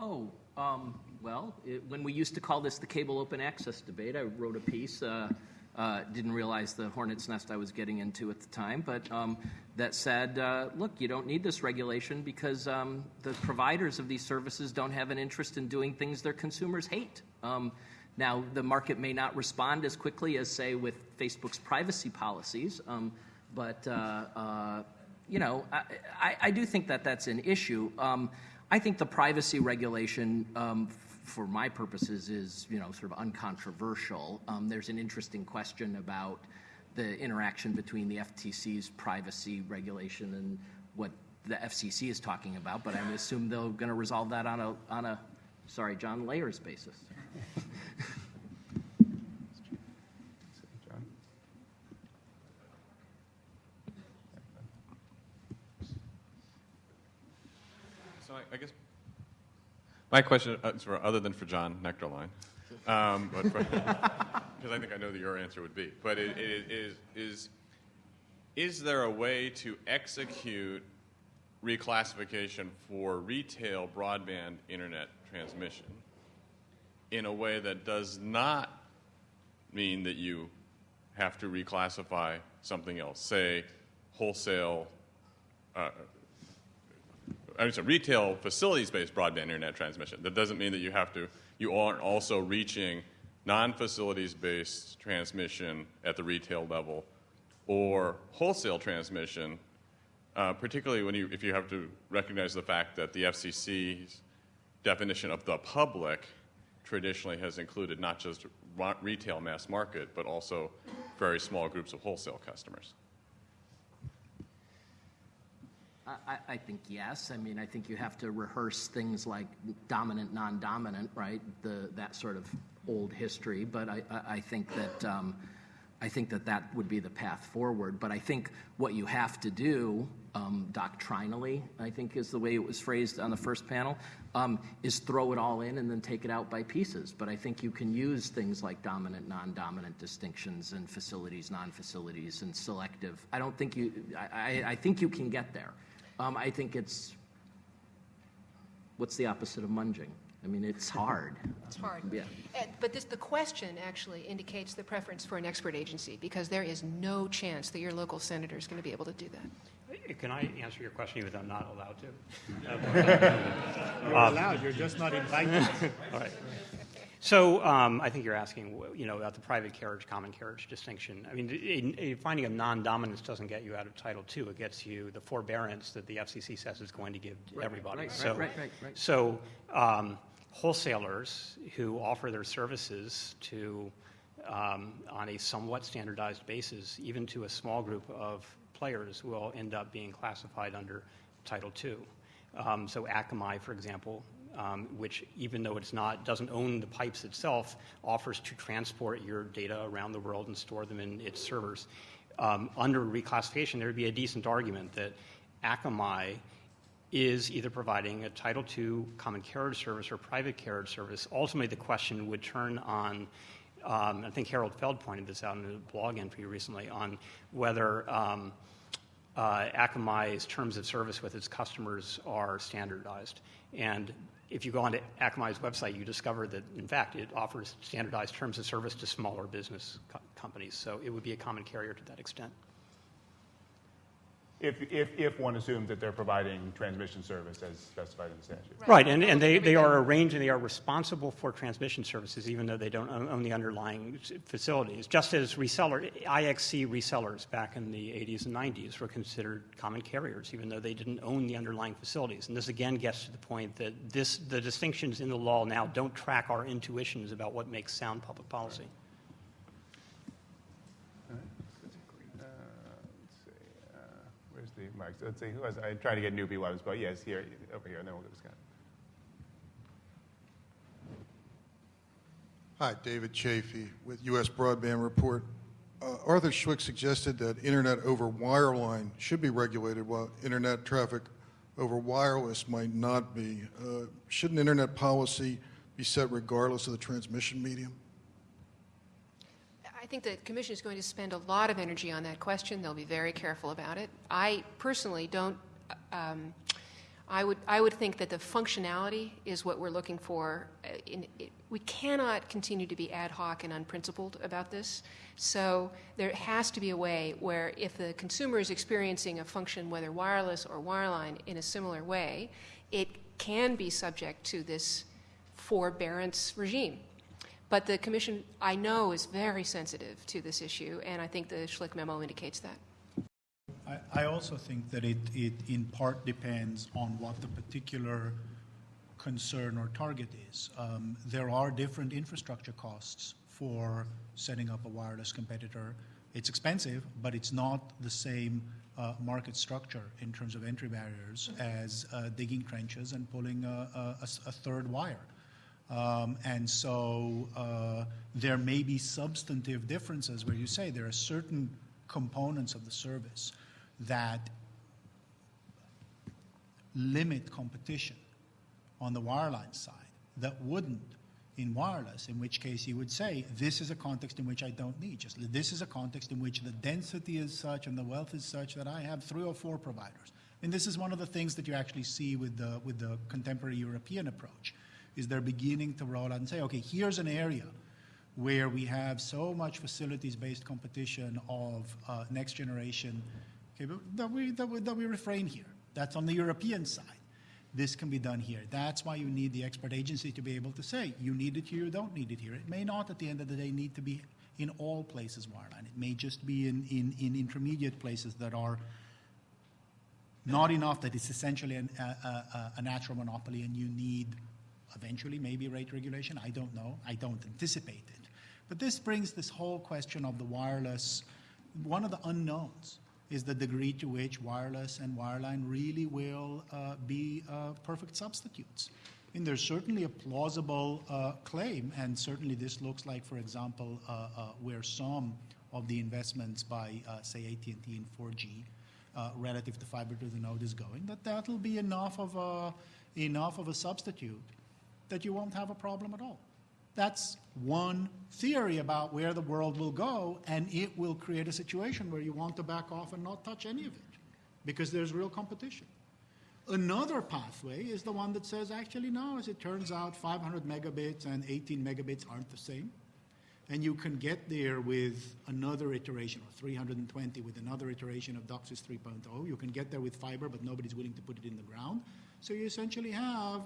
Oh, um, well, it, when we used to call this the cable open access debate, I wrote a piece uh, uh, didn't realize the hornet's nest I was getting into at the time, but um, that said, uh, look, you don't need this regulation because um, the providers of these services don't have an interest in doing things their consumers hate. Um, now, the market may not respond as quickly as, say, with Facebook's privacy policies, um, but uh, uh, you know, I, I, I, do think that that's an issue. Um, I think the privacy regulation, um, for my purposes, is you know sort of uncontroversial. Um, there's an interesting question about the interaction between the FTC's privacy regulation and what the FCC is talking about, but I assume they're going to resolve that on a on a sorry John layers basis. So I, I guess my question uh, is for other than for John Nuechterlein, um, because I think I know that your answer would be, but it, it is is is there a way to execute reclassification for retail broadband internet transmission in a way that does not mean that you have to reclassify something else, say wholesale uh, I mean, so retail facilities-based broadband internet transmission. That doesn't mean that you have to, you aren't also reaching non-facilities-based transmission at the retail level or wholesale transmission, uh, particularly when you, if you have to recognize the fact that the FCC's definition of the public traditionally has included not just retail mass market, but also very small groups of wholesale customers. I, think yes. I mean, I think you have to rehearse things like dominant, non-dominant, right? That sort of old history. But I, think that um, I think that that would be the path forward. But I think what you have to do um, doctrinally, I think is the way it was phrased on the first panel, um, is throw it all in and then take it out by pieces. But I think you can use things like dominant, non-dominant distinctions and facilities, non-facilities, and selective. I don't think you. I think you can get there. Um, I think it's, what's the opposite of munging? I mean, it's hard. It's hard. Yeah. Uh, But this, the question actually indicates the preference for an expert agency, because there is no chance that your local senator is going to be able to do that. Can I answer your question even though I'm not allowed to? You're allowed, you're just not invited. All right. So um, I think you're asking, you know, about the private carriage, common carriage distinction. I mean, in, in finding a non-dominance doesn't get you out of Title II. It gets you the forbearance that the FCC says it's going to give right, everybody. Right, so, right, right, right. So um, wholesalers who offer their services to um, on a somewhat standardized basis, even to a small group of players, will end up being classified under Title II. Um, so Akamai, for example, um, which even though it's not doesn't own the pipes itself, offers to transport your data around the world and store them in its servers. Um, under reclassification, there would be a decent argument that Akamai is either providing a Title II common carriage service or private carriage service. Ultimately, the question would turn on. Um, I think Harold Feld pointed this out in a blog entry recently on whether um, uh, Akamai's terms of service with its customers are standardized. And if you go onto Akamai's website, you discover that, in fact, it offers standardized terms of service to smaller business co- companies. So it would be a common carrier to that extent. If, if, if one assumes that they're providing transmission service as specified in the statute. Right. Right, and, and they, they are arranged and they are responsible for transmission services, even though they don't own, own the underlying facilities. Just as reseller, IXC resellers back in the 80s and 90s were considered common carriers, even though they didn't own the underlying facilities. And this again gets to the point that this, the distinctions in the law now don't track our intuitions about what makes sound public policy. Uh, let's see, uh, mic? Let's see, who was, I tried to get Newbie Loves, but yes, here, over here, and then we'll go to Scott. Hi, David Chafee with U.S. Broadband Report. Uh, Arthur Schwick suggested that internet over wireline should be regulated while internet traffic over wireless might not be. Uh, shouldn't internet policy be set regardless of the transmission medium? I think the commission is going to spend a lot of energy on that question. They'll be very careful about it. I personally don't, um, I would, I would think that the functionality is what we're looking for. Uh, in, it, we cannot continue to be ad hoc and unprincipled about this. So there has to be a way where if the consumer is experiencing a function, whether wireless or wireline, in a similar way, it can be subject to this forbearance regime. But the Commission, I know, is very sensitive to this issue, and I think the Schlick memo indicates that. I, also think that it, it in part depends on what the particular concern or target is. Um, there are different infrastructure costs for setting up a wireless competitor. It's expensive, but it's not the same uh, market structure in terms of entry barriers as uh, digging trenches and pulling a, a, a third wire. Um, and so uh, there may be substantive differences where you say there are certain components of the service that limit competition on the wireline side that wouldn't in wireless, in which case you would say, this is a context in which I don't need. Just this is a context in which the density is such and the wealth is such that I have three or four providers. And this is one of the things that you actually see with the, with the contemporary European approach, is they're beginning to roll out and say, okay, here's an area where we have so much facilities-based competition of uh, next generation Okay, that we, that, we, that we refrain here. That's on the European side. This can be done here. That's why you need the expert agency to be able to say, you need it here, you don't need it here. It may not, at the end of the day, need to be in all places wireline. It may just be in, in, in intermediate places that are not enough that it's essentially an, a, a, a natural monopoly and you need eventually maybe rate regulation. I don't know. I don't anticipate it. But this brings this whole question of the wireless, one of the unknowns is the degree to which wireless and wireline really will uh, be uh, perfect substitutes. And there's certainly a plausible uh, claim, and certainly this looks like, for example, uh, uh, where some of the investments by, uh, say, AT&T in 4G relative to fiber to the node is going, that that'll be enough of a, enough of a substitute that you won't have a problem at all. That's one theory about where the world will go, and it will create a situation where you want to back off and not touch any of it because there's real competition. Another pathway is the one that says, actually, no, as it turns out, 500 megabits and 18 megabits aren't the same. And you can get there with another iteration, or 320 with another iteration of DOCSIS 3.0. You can get there with fiber, but nobody's willing to put it in the ground. So you essentially have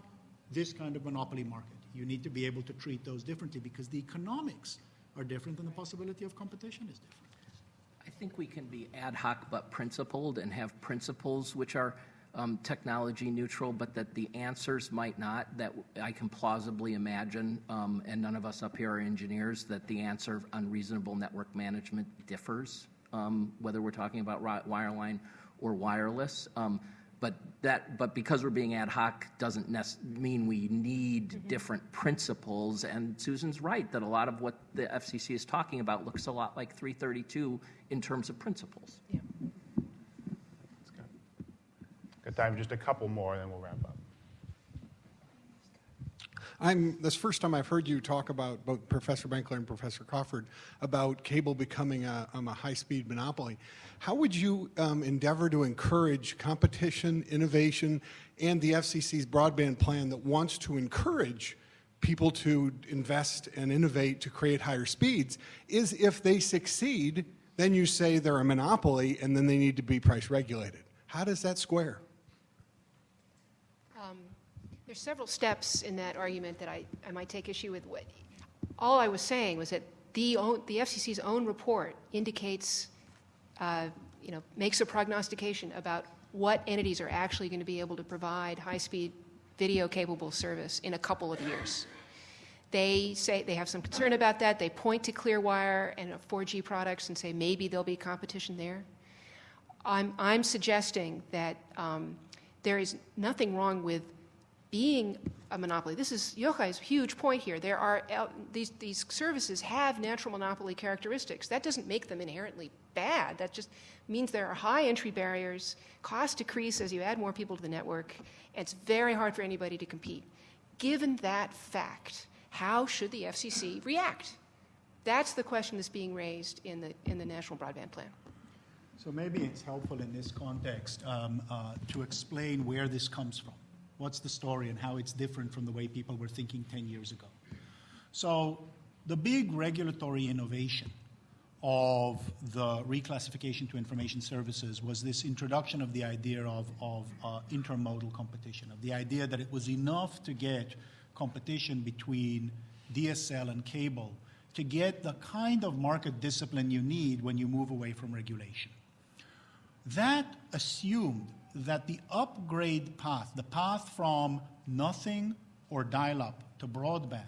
this kind of monopoly market. You need to be able to treat those differently because the economics are different and the possibility of competition is different. I think we can be ad hoc but principled and have principles which are um, technology neutral, but that the answers might not. That I can plausibly imagine, um, and none of us up here are engineers, that the answer of unreasonable network management differs, um, whether we're talking about wireline or wireless. Um, but that, but because we're being ad hoc doesn't mean we need mm-hmm. different principles. And Susan's right that a lot of what the FCC is talking about looks a lot like 332 in terms of principles. Yeah. Got time, just a couple more, and then we'll wrap up. I'm, this first time I've heard you talk about, both Professor Benkler and Professor Crawford, about cable becoming a, um, a high-speed monopoly. How would you um, endeavor to encourage competition, innovation, and the FCC's broadband plan that wants to encourage people to invest and innovate to create higher speeds is if they succeed, then you say they're a monopoly and then they need to be price regulated. How does that square? There's several steps in that argument that I, I might take issue with. All I was saying was that the, the FCC's own report indicates, uh, you know, makes a prognostication about what entities are actually going to be able to provide high-speed video-capable service in a couple of years. They say they have some concern about that. They point to Clearwire and 4G products and say maybe there'll be competition there. I'm, I'm suggesting that um, there is nothing wrong with being a monopoly. This is Yochai's huge point here. There are uh, these these services have natural monopoly characteristics. That doesn't make them inherently bad. That just means there are high entry barriers. Costs decrease as you add more people to the network. And it's very hard for anybody to compete. Given that fact, how should the FCC react? That's the question that's being raised in the in the National Broadband Plan. So maybe it's helpful in this context um, uh, to explain where this comes from. What's the story and how it's different from the way people were thinking 10 years ago. So the big regulatory innovation of the reclassification to information services was this introduction of the idea of, of uh, intermodal competition, of the idea that it was enough to get competition between DSL and cable to get the kind of market discipline you need when you move away from regulation. That assumed that the upgrade path, the path from nothing or dial up to broadband,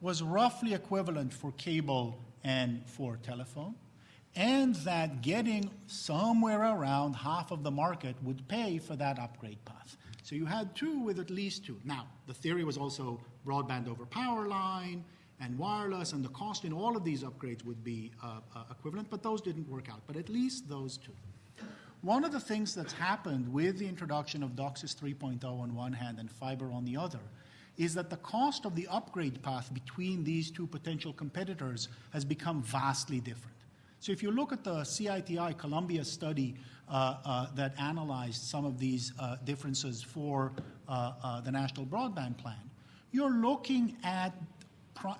was roughly equivalent for cable and for telephone, and that getting somewhere around half of the market would pay for that upgrade path. So you had two with at least two. Now, the theory was also broadband over power line and wireless, and the cost in all of these upgrades would be uh, uh, equivalent, but those didn't work out. But at least those two. One of the things that's happened with the introduction of DOCSIS 3.0 on one hand and fiber on the other is that the cost of the upgrade path between these two potential competitors has become vastly different. So if you look at the CITI Columbia study uh, uh, that analyzed some of these uh, differences for uh, uh, the National Broadband Plan, you're looking at,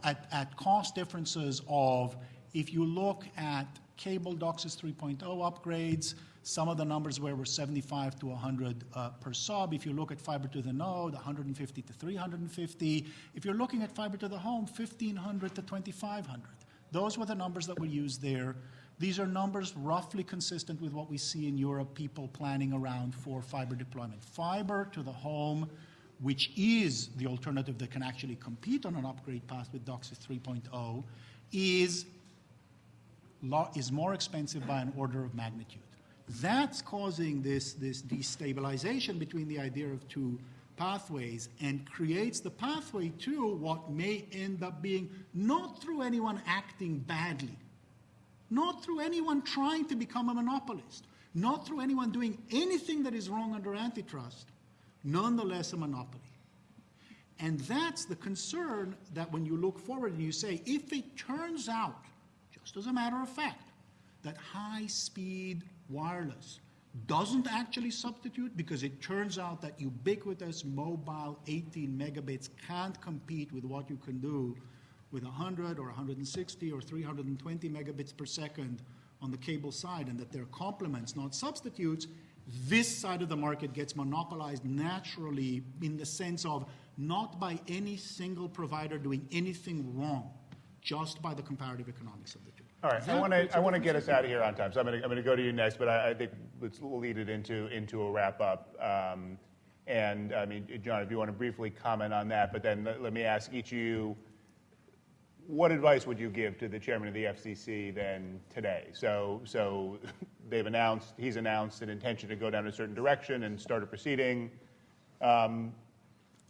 at, at cost differences of, if you look at cable DOCSIS 3.0 upgrades, some of the numbers where were 75 to 100 uh, per sub. If you look at fiber to the node, 150 to 350. If you're looking at fiber to the home, 1500 to 2500. Those were the numbers that were used there. These are numbers roughly consistent with what we see in Europe, people planning around for fiber deployment. Fiber to the home, which is the alternative that can actually compete on an upgrade path with DOCSIS 3.0, is, is more expensive by an order of magnitude. That's causing this, this destabilization between the idea of two pathways and creates the pathway to what may end up being not through anyone acting badly, not through anyone trying to become a monopolist, not through anyone doing anything that is wrong under antitrust, nonetheless a monopoly. And that's the concern that when you look forward and you say, if it turns out, just as a matter of fact, that high speed wireless doesn't actually substitute because it turns out that ubiquitous mobile 18 megabits can't compete with what you can do with 100 or 160 or 320 megabits per second on the cable side and that they're complements, not substitutes, this side of the market gets monopolized naturally in the sense of not by any single provider doing anything wrong, just by the comparative economics of the two. All right, I want to I want to get us out of here on time, so I'm going to I'm going to go to you next, but I, I think let's we'll lead it into into a wrap up. Um, and I mean, John, if you want to briefly comment on that, but then let, let me ask each of you, what advice would you give to the chairman of the FCC then today? So so they've announced he's announced an intention to go down a certain direction and start a proceeding. Um,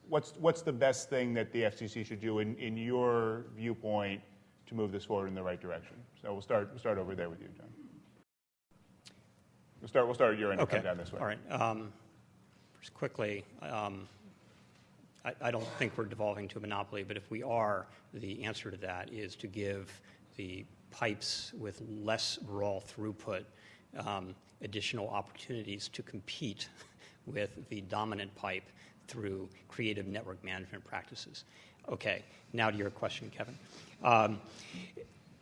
what's what's the best thing that the FCC should do in, in your viewpoint to move this forward in the right direction? So we'll start, we'll start over there with you, John. We'll start, we'll start at your end okay. and come down this way. All right. Um, just quickly, um, I, I, don't think we're devolving to a monopoly, but if we are, the answer to that is to give the pipes with less raw throughput um, additional opportunities to compete with the dominant pipe through creative network management practices. Okay, now to your question, Kevin. Um,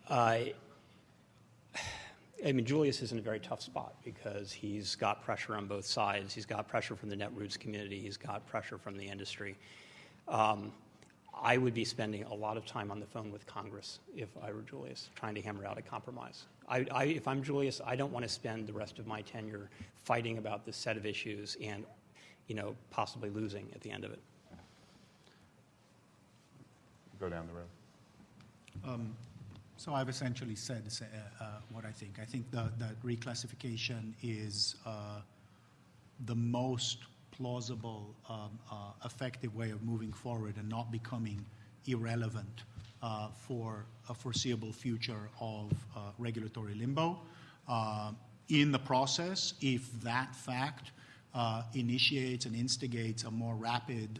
I, I mean, Julius is in a very tough spot because he's got pressure on both sides. He's got pressure from the Netroots community. He's got pressure from the industry. Um, I would be spending a lot of time on the phone with Congress if I were Julius, trying to hammer out a compromise. I, I, if I'm Julius, I don't want to spend the rest of my tenure fighting about this set of issues and, you know, possibly losing at the end of it. Go down the road. Um, so I've essentially said uh, what I think. I think that reclassification is uh, the most plausible, um, uh, effective way of moving forward and not becoming irrelevant for a foreseeable future of regulatory limbo. in the process, if that fact initiates and instigates a more rapid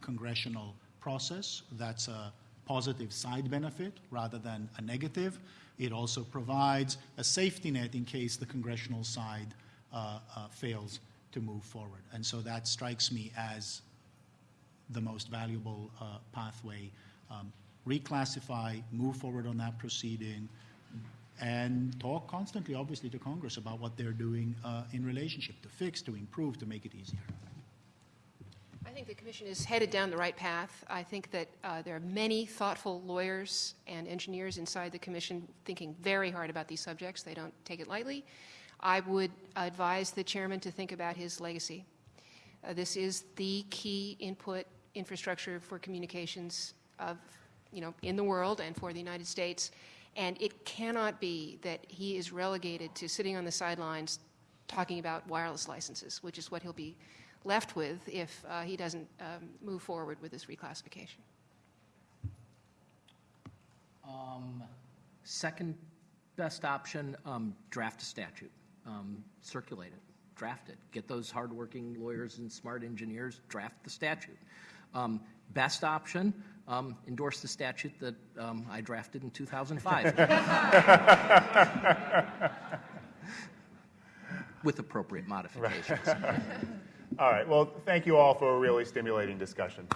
congressional process, that's a positive side benefit rather than a negative. It also provides a safety net in case the congressional side uh, uh, fails to move forward. And so that strikes me as the most valuable uh, pathway. Um, reclassify, move forward on that proceeding, and talk constantly, obviously, to Congress about what they're doing uh, in relationship to fix, to improve, to make it easier. I think the commission is headed down the right path. I think that uh, there are many thoughtful lawyers and engineers inside the commission thinking very hard about these subjects. They don't take it lightly. I would advise the chairman to think about his legacy. Uh, this is the key input infrastructure for communications of, you know, in the world and for the United States. And it cannot be that he is relegated to sitting on the sidelines talking about wireless licenses, which is what he'll be left with if uh, he doesn't um, move forward with this reclassification. Um, Second best option, um, draft a statute, um, circulate it, draft it. Get those hardworking lawyers and smart engineers, draft the statute. Um, Best option, um, endorse the statute that um, I drafted in 2005. With appropriate modifications. All right. Well, thank you all for a really stimulating discussion.